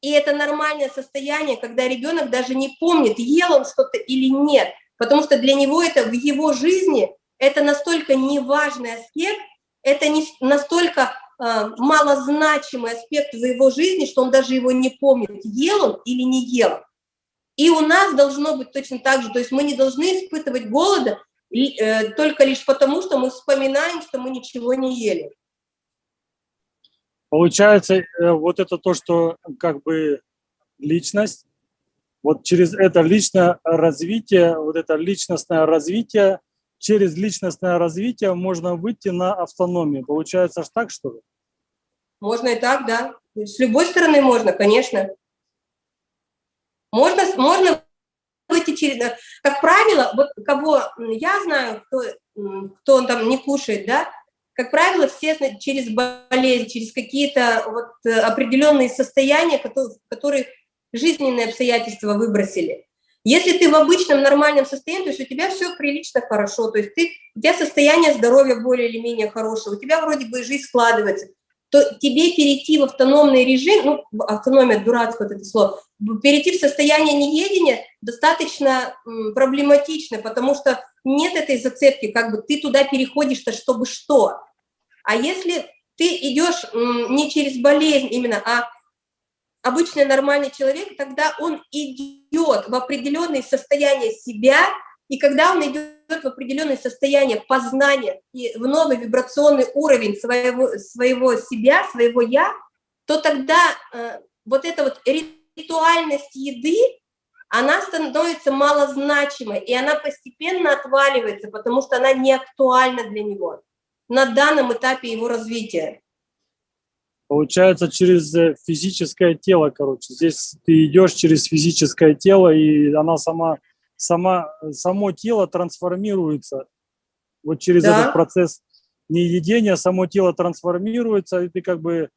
и это нормальное состояние, когда ребенок даже не помнит, ел он что-то или нет, потому что для него это в его жизни, это настолько неважный аспект, это не настолько э, малозначимый аспект в его жизни, что он даже его не помнит, ел он или не ел. И у нас должно быть точно так же, то есть мы не должны испытывать голода э, только лишь потому, что мы вспоминаем, что мы ничего не ели. Получается, э, вот это то, что как бы личность, вот через это личное развитие, вот это личностное развитие, через личностное развитие можно выйти на автономию. Получается аж так, что ли? Можно и так, да. С любой стороны можно, конечно. Можно, можно выйти через... Как правило, вот кого я знаю, кто, кто он там не кушает, да, как правило, все через болезнь, через какие-то вот э, определенные состояния, которые, которые жизненные обстоятельства выбросили. Если ты в обычном нормальном состоянии, то есть у тебя все прилично хорошо, то есть ты, у тебя состояние здоровья более или менее хорошее, у тебя вроде бы жизнь складывается, то тебе перейти в автономный режим, ну, автономия, дурацкое вот это слово, перейти в состояние неедения достаточно проблематично, потому что нет этой зацепки, как бы ты туда переходишь-то, чтобы что. А если ты идешь не через болезнь именно, а обычный нормальный человек, тогда он идет в определенное состояние себя, и когда он идет в определенное состояние познания и в новый вибрационный уровень своего, своего себя, своего «я», то тогда э, вот эта вот ритуальность еды, она становится малозначимой, и она постепенно отваливается, потому что она не актуальна для него на данном этапе его развития. Получается, через э, физическое тело, короче. Здесь ты идешь через физическое тело, и она сама сама, само тело трансформируется. Вот через да. этот процесс неедения само тело трансформируется, и ты как бы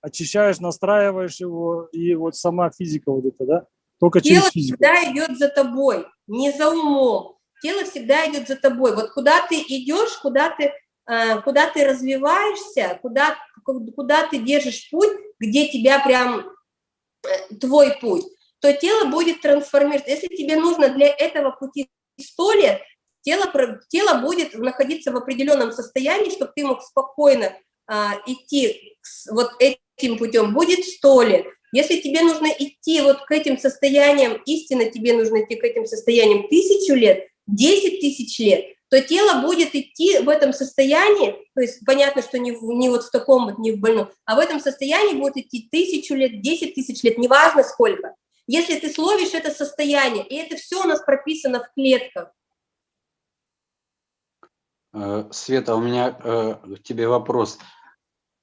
очищаешь, настраиваешь его, и вот сама физика вот это, да? Только тело через физику. всегда идет за тобой, не за умом. Тело всегда идет за тобой. Вот куда ты идешь, куда ты, э, куда ты развиваешься, куда, куда ты держишь путь, где тебя прям э, твой путь то тело будет трансформироваться. Если тебе нужно для этого пути 100 лет, тело, тело будет находиться в определенном состоянии, чтобы ты мог спокойно а, идти вот этим путем, будет 100 лет. Если тебе нужно идти вот к этим состояниям, истинно тебе нужно идти к этим состояниям тысячу лет, 10 тысяч лет, то тело будет идти в этом состоянии, то есть понятно, что не, не вот в таком вот, не в больном, а в этом состоянии будет идти тысячу лет, 10 тысяч лет, неважно сколько. Если ты словишь это состояние, и это все у нас прописано в клетках. Э, Света, у меня э, к тебе вопрос.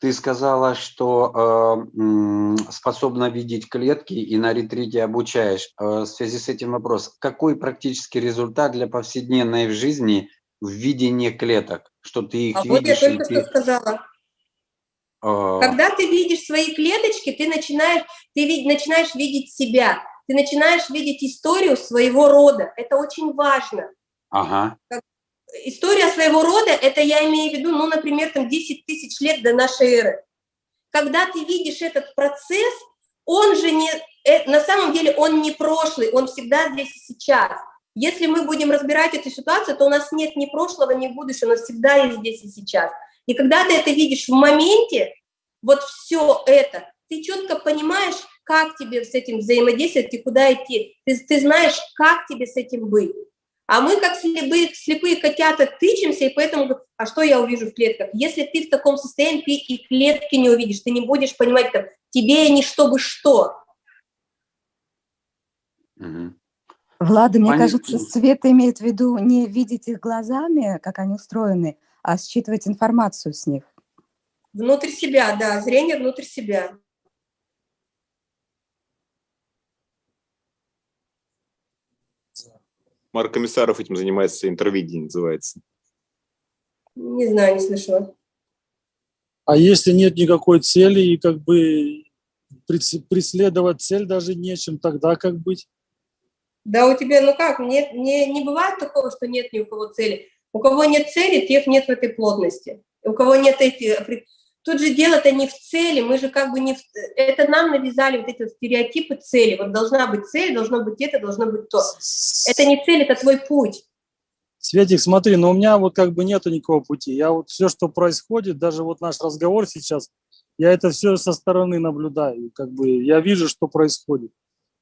Ты сказала, что э, способна видеть клетки и на ретрите обучаешь. В связи с этим вопрос. Какой практический результат для повседневной жизни в видении клеток? Что ты их а видишь? Вот я только ты... что сказала. А. Когда ты видишь свои клеточки, ты начинаешь, ты вид, начинаешь видеть себя, ты начинаешь видеть историю своего рода. Это очень важно. Ага. История своего рода, это я имею в виду, ну, например, там 10 тысяч лет до нашей эры. Когда ты видишь этот процесс, он же не, э, на самом деле он не прошлый, он всегда здесь и сейчас. Если мы будем разбирать эту ситуацию, то у нас нет ни прошлого, ни будущего, нас всегда есть здесь и сейчас. И когда ты это видишь в моменте, вот все это, ты четко понимаешь, как тебе с этим взаимодействовать и куда идти. Ты, ты знаешь, как тебе с этим быть. А мы, как слепые, слепые котята, тычемся, и поэтому, а что я увижу в клетках? Если ты в таком состоянии, ты и клетки не увидишь, ты не будешь понимать, там, тебе не чтобы что. Угу. Влада, мне Понятно. кажется, Света имеет в виду не видеть их глазами, как они устроены, а считывать информацию с них. Внутрь себя, да, зрение внутрь себя. Марк Комиссаров этим занимается, интервидение называется. Не знаю, не слышала. А если нет никакой цели и как бы прес- преследовать цель даже нечем, тогда как быть? Да у тебя, ну как, нет, не, не бывает такого, что нет ни у кого цели. У кого нет цели, тех нет в этой плотности. У кого нет эти... Тут же дело-то не в цели, мы же как бы не в... Это нам навязали вот эти вот стереотипы цели. Вот должна быть цель, должно быть это, должно быть то. Это не цель, это твой путь. Светик, смотри, но у меня вот как бы нету никакого пути. Я вот все, что происходит, даже вот наш разговор сейчас, я это все со стороны наблюдаю. Как бы я вижу, что происходит.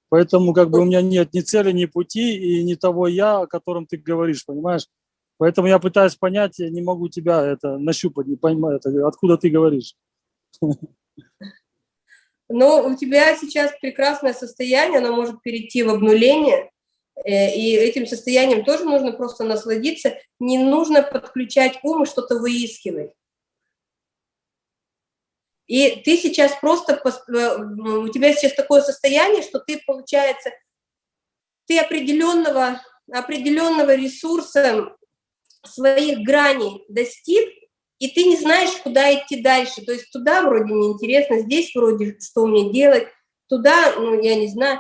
Поэтому как бы у меня нет ни цели, ни пути и ни того я, о котором ты говоришь, понимаешь? Поэтому я пытаюсь понять, я не могу тебя это нащупать, не понимаю, это, откуда ты говоришь. Но у тебя сейчас прекрасное состояние, оно может перейти в обнуление, э, и этим состоянием тоже нужно просто насладиться. Не нужно подключать ум и что-то выискивать. И ты сейчас просто, э, у тебя сейчас такое состояние, что ты, получается, ты определенного, определенного ресурса своих граней достиг, и ты не знаешь, куда идти дальше. То есть туда вроде неинтересно, здесь вроде что мне делать, туда, ну, я не знаю.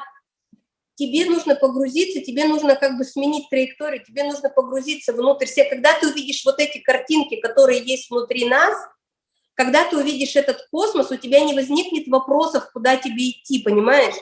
Тебе нужно погрузиться, тебе нужно как бы сменить траекторию, тебе нужно погрузиться внутрь себя. Когда ты увидишь вот эти картинки, которые есть внутри нас, когда ты увидишь этот космос, у тебя не возникнет вопросов, куда тебе идти, понимаешь?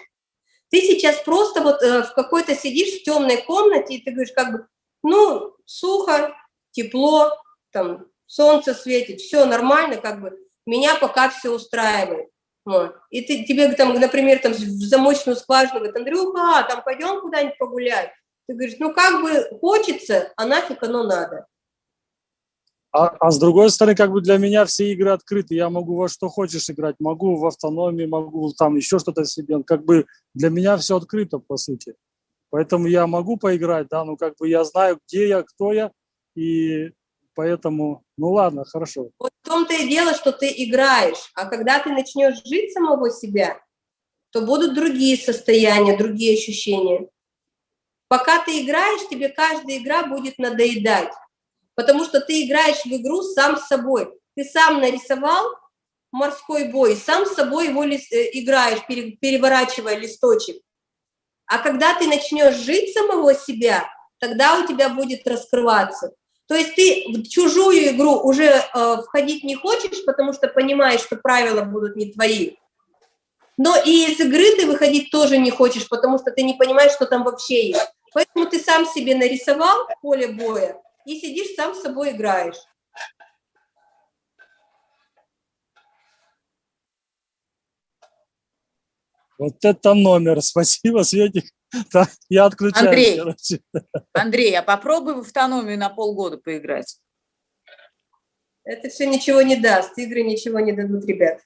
Ты сейчас просто вот э, в какой-то сидишь в темной комнате, и ты говоришь как бы, ну, сухо, тепло, там, солнце светит, все нормально, как бы, меня пока все устраивает. Вот. И ты, тебе там, например, там в замочную скважину говорит, Андрюха, там пойдем куда-нибудь погулять. Ты говоришь, ну как бы хочется, а нафиг оно надо. А, а с другой стороны, как бы для меня все игры открыты. Я могу во что хочешь играть, могу в автономии, могу там еще что-то себе. Как бы для меня все открыто, по сути. Поэтому я могу поиграть, да, ну как бы я знаю, где я, кто я, и поэтому, ну ладно, хорошо. Вот в том-то и дело, что ты играешь, а когда ты начнешь жить самого себя, то будут другие состояния, другие ощущения. Пока ты играешь, тебе каждая игра будет надоедать, потому что ты играешь в игру сам с собой. Ты сам нарисовал морской бой, сам с собой его лис- э, играешь, пере- переворачивая листочек. А когда ты начнешь жить самого себя, тогда у тебя будет раскрываться. То есть ты в чужую игру уже э, входить не хочешь, потому что понимаешь, что правила будут не твои. Но и из игры ты выходить тоже не хочешь, потому что ты не понимаешь, что там вообще есть. Поэтому ты сам себе нарисовал поле боя и сидишь сам с собой играешь. Вот это номер. Спасибо, Светик. Так, я отключаюсь. Андрей. короче. Андрей, а попробуй в автономию на полгода поиграть. Это все ничего не даст, игры ничего не дадут, ребят.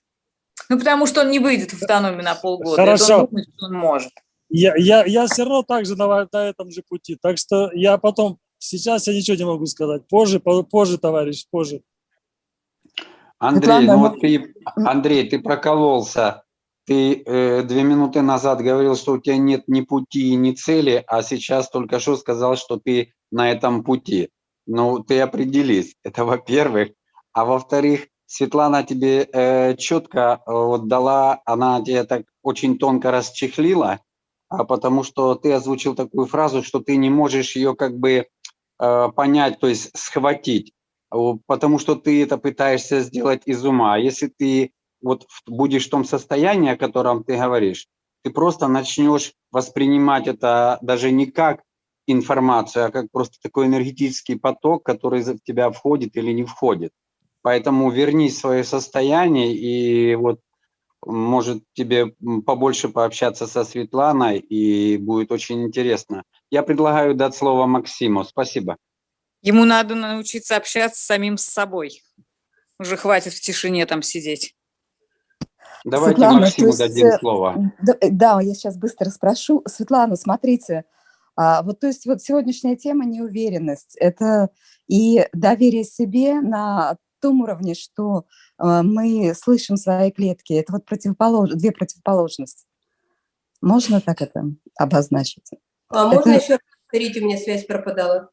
Ну, потому что он не выйдет в автономию на полгода. Хорошо. Это он думает, что он может. Я, я, я все равно так же на, на этом же пути. Так что я потом, сейчас я ничего не могу сказать. Позже, по- позже, товарищ, позже. Андрей, Светлана, ну мы- вот ты, Андрей, ты прокололся. Ты э, две минуты назад говорил, что у тебя нет ни пути, ни цели, а сейчас только что сказал, что ты на этом пути. Ну, ты определись. Это во-первых. А во-вторых, Светлана тебе э, четко э, вот дала, она тебе так очень тонко расчехлила, а потому что ты озвучил такую фразу, что ты не можешь ее как бы э, понять, то есть схватить. Потому что ты это пытаешься сделать из ума. А Если ты вот будешь в том состоянии, о котором ты говоришь, ты просто начнешь воспринимать это даже не как информацию, а как просто такой энергетический поток, который в тебя входит или не входит. Поэтому вернись в свое состояние и вот может тебе побольше пообщаться со Светланой, и будет очень интересно. Я предлагаю дать слово Максиму. Спасибо. Ему надо научиться общаться с самим с собой. Уже хватит в тишине там сидеть. Давайте Светлана, Максиму есть, дадим э, слово. Да, э, да, я сейчас быстро спрошу. Светлана, смотрите, а, вот то есть вот сегодняшняя тема неуверенность, это и доверие себе на том уровне, что а, мы слышим свои клетки, это вот противополож... две противоположности. Можно так это обозначить? А можно Это- еще раз повторить, у меня связь пропадала?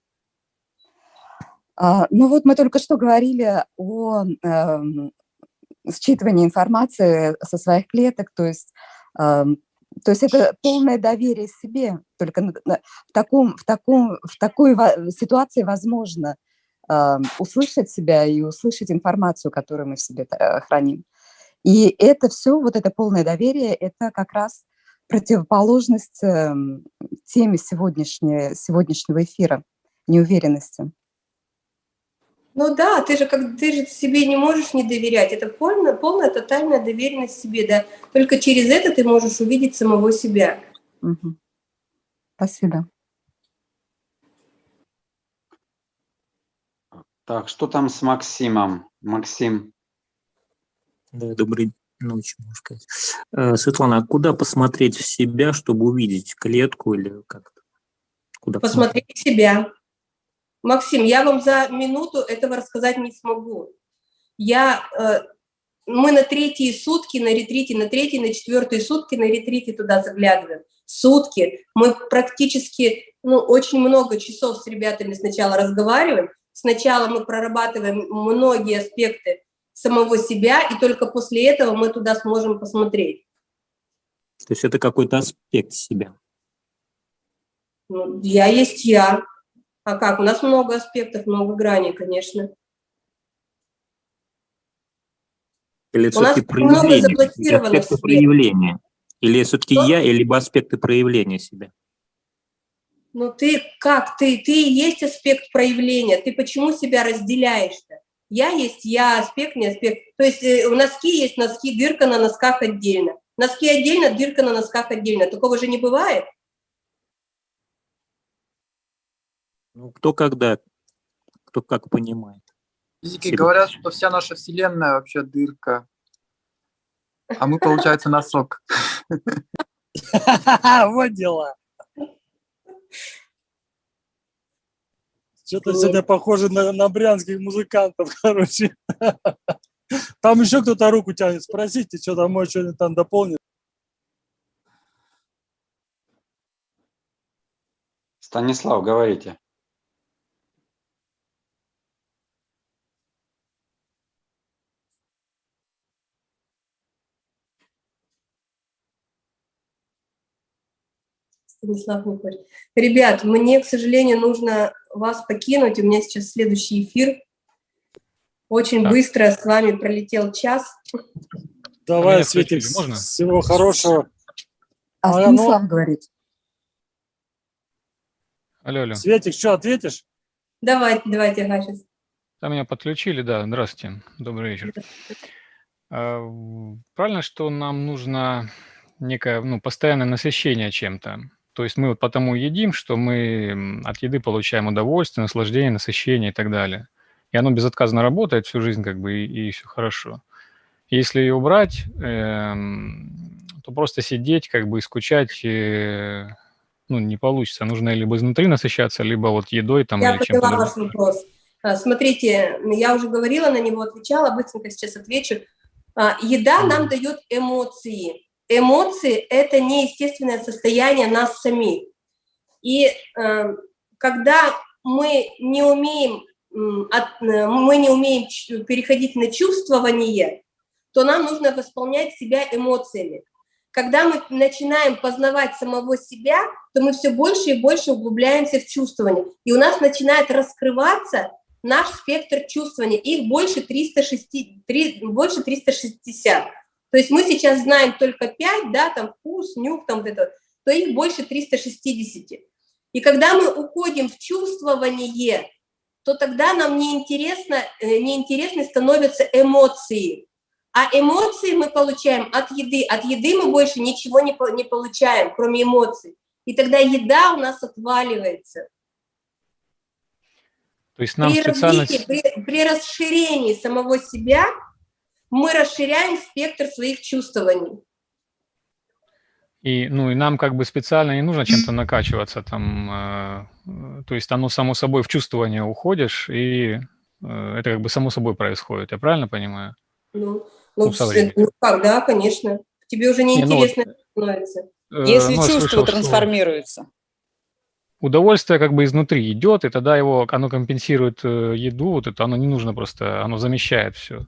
А, ну вот мы только что говорили о эм, считывании информации со своих клеток, то есть, то есть это полное доверие себе. Только в, таком, в, таком, в такой ситуации возможно эм, услышать себя и услышать информацию, которую мы в себе э, храним. И это все, вот это полное доверие, это как раз противоположность эм, теме сегодняшнего эфира, неуверенности. Ну да, ты же как ты же себе не можешь не доверять. Это полная, полная тотальная доверенность себе, да. Только через это ты можешь увидеть самого себя. Мгм. Спасибо. Так, что там с Максимом? Максим, Да, доброй ночи, можно сказать. Э, Светлана, а куда посмотреть в себя, чтобы увидеть клетку или как-то? Куда Посмотреть себя. Максим, я вам за минуту этого рассказать не смогу. Я, э, мы на третьи сутки на ретрите, на третьи, на четвертые сутки на ретрите туда заглядываем. Сутки. Мы практически, ну, очень много часов с ребятами сначала разговариваем. Сначала мы прорабатываем многие аспекты самого себя, и только после этого мы туда сможем посмотреть. То есть это какой-то аспект себя. Ну, я есть я. А как? У нас много аспектов, много граней, конечно. Или У нас все-таки много заблокировано аспекты проявления? Или все-таки я, либо аспекты проявления себя? Ну ты как? Ты, ты и есть аспект проявления. Ты почему себя разделяешь-то? Я есть я, аспект не аспект. То есть э, у носки есть носки, дырка на носках отдельно. Носки отдельно, дырка на носках отдельно. Такого же не бывает. Ну, кто когда, кто как понимает. Физики Спасибо. говорят, что вся наша Вселенная вообще дырка. А мы, получается, носок. Вот дела. Что-то сегодня похоже на, на брянских музыкантов, короче. Там еще кто-то руку тянет. Спросите, что там, может, что-нибудь там дополнит. Станислав, говорите. Станислав хочет. Ребят, мне, к сожалению, нужно вас покинуть. У меня сейчас следующий эфир. Очень Так. быстро с вами пролетел час. Давай, меня Светик, можно? всего хорошего. А А, Станислав говорит. Алло, алло. Светик, что, ответишь? Давайте, давайте, ага, сейчас. Да, меня подключили, да. Здравствуйте, добрый вечер. А, Правильно, что нам нужно некое, ну, постоянное насыщение чем-то. То есть мы вот потому едим, что мы от еды получаем удовольствие, наслаждение, насыщение и так далее. И оно безотказно работает всю жизнь, как бы, и, все хорошо. Если ее убрать, эм, то просто сидеть, как бы, и скучать, э, ну, не получится. Нужно либо изнутри насыщаться, либо вот едой там Я поняла ваш вопрос. А, Смотрите, я уже говорила на него, отвечала, быстренько сейчас отвечу. А, Еда нам дает эмоции. Эмоции – это неестественное состояние нас самих. И э, когда мы не умеем, от- э, мы не умеем переходить на чувствование, то нам нужно восполнять себя эмоциями. Когда мы начинаем познавать самого себя, то мы все больше и больше углубляемся в чувствование. И у нас начинает раскрываться наш спектр чувствования. Их больше, 360, три- больше 360. То есть мы сейчас знаем только 5, да, там вкус, нюх, там вот это, то их больше 360. И когда мы уходим в чувствование, то тогда нам неинтересно, э, неинтересны становятся эмоции. А эмоции мы получаем от еды. От еды мы больше ничего не, не получаем, кроме эмоций. И тогда еда у нас отваливается. То есть нам при, специально... развитии, при, при расширении самого себя мы расширяем спектр своих чувствований. И, ну, и нам как бы специально не нужно чем-то накачиваться там, э, то есть оно само собой в чувствование уходишь, и э, это как бы само собой происходит, я правильно понимаю? Ну, ну, ну, ну как, да, конечно. Тебе уже неинтересно не, ну, становится. Э, Если ну, чувство слышал, трансформируется. Удовольствие как бы изнутри идет, и тогда его, оно компенсирует э, еду, вот это оно не нужно просто, оно замещает все.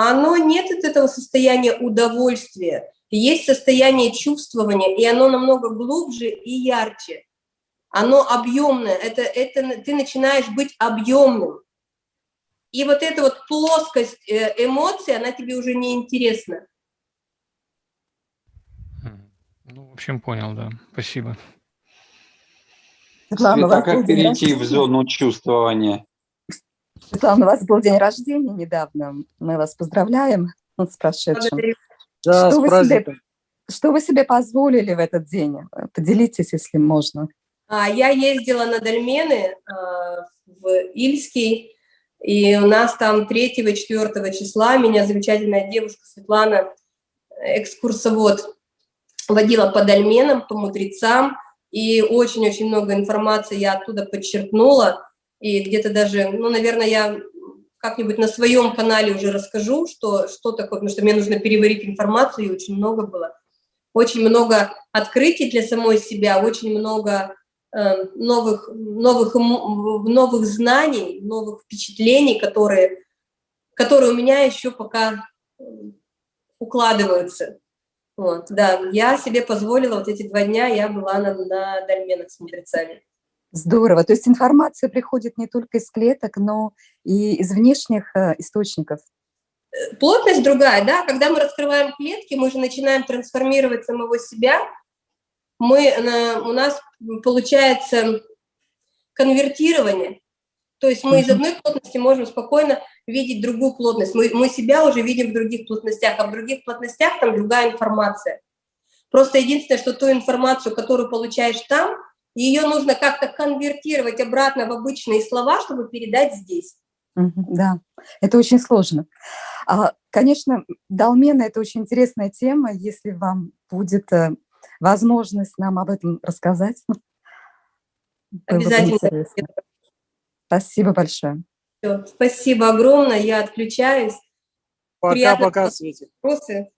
Оно нет от этого состояния удовольствия есть состояние чувствования, и оно намного глубже и ярче. Оно объемное, это, это ты начинаешь быть объемным. И вот эта вот плоскость э, эмоций, она тебе уже не интересна. Ну, в общем, понял, да. Спасибо. Светлана, как перейти в зону чувствования? Светлана, у вас был день рождения недавно. Мы вас поздравляем с прошедшим. Да, что, вы себе, что вы себе позволили в этот день? Поделитесь, если можно. А, я ездила на Дольмены а, в Ильский, и у нас там 3-4 числа меня замечательная девушка Светлана, экскурсовод, водила по дольменам, по мудрецам, и очень-очень много информации я оттуда подчеркнула, и где-то даже, ну, наверное, я как-нибудь на своем канале уже расскажу, что, что такое, потому что мне нужно переварить информацию, и очень много было. Очень много открытий для самой себя, очень много э, новых, новых, новых знаний, новых впечатлений, которые, которые у меня еще пока укладываются. Вот, да, я себе позволила вот эти два дня, я была на, на дольменах с мудрецами. Здорово. То есть информация приходит не только из клеток, но и из внешних э, источников. Э, плотность другая, да. Когда мы раскрываем клетки, мы же начинаем трансформировать самого себя. Мы, у нас получается конвертирование. То есть мы из одной плотности можем спокойно видеть другую плотность. Мы, мы себя уже видим в других плотностях, а в других плотностях там другая информация. Просто единственное, что ту информацию, которую получаешь там, ее нужно как-то конвертировать обратно в обычные слова, чтобы передать здесь. Да, это очень сложно. А, конечно, долмена – это очень интересная тема, если вам будет э, возможность нам об этом рассказать. Обязательно. Спасибо большое. Все, спасибо огромное, я отключаюсь. Пока-пока, Свете. Вопросы?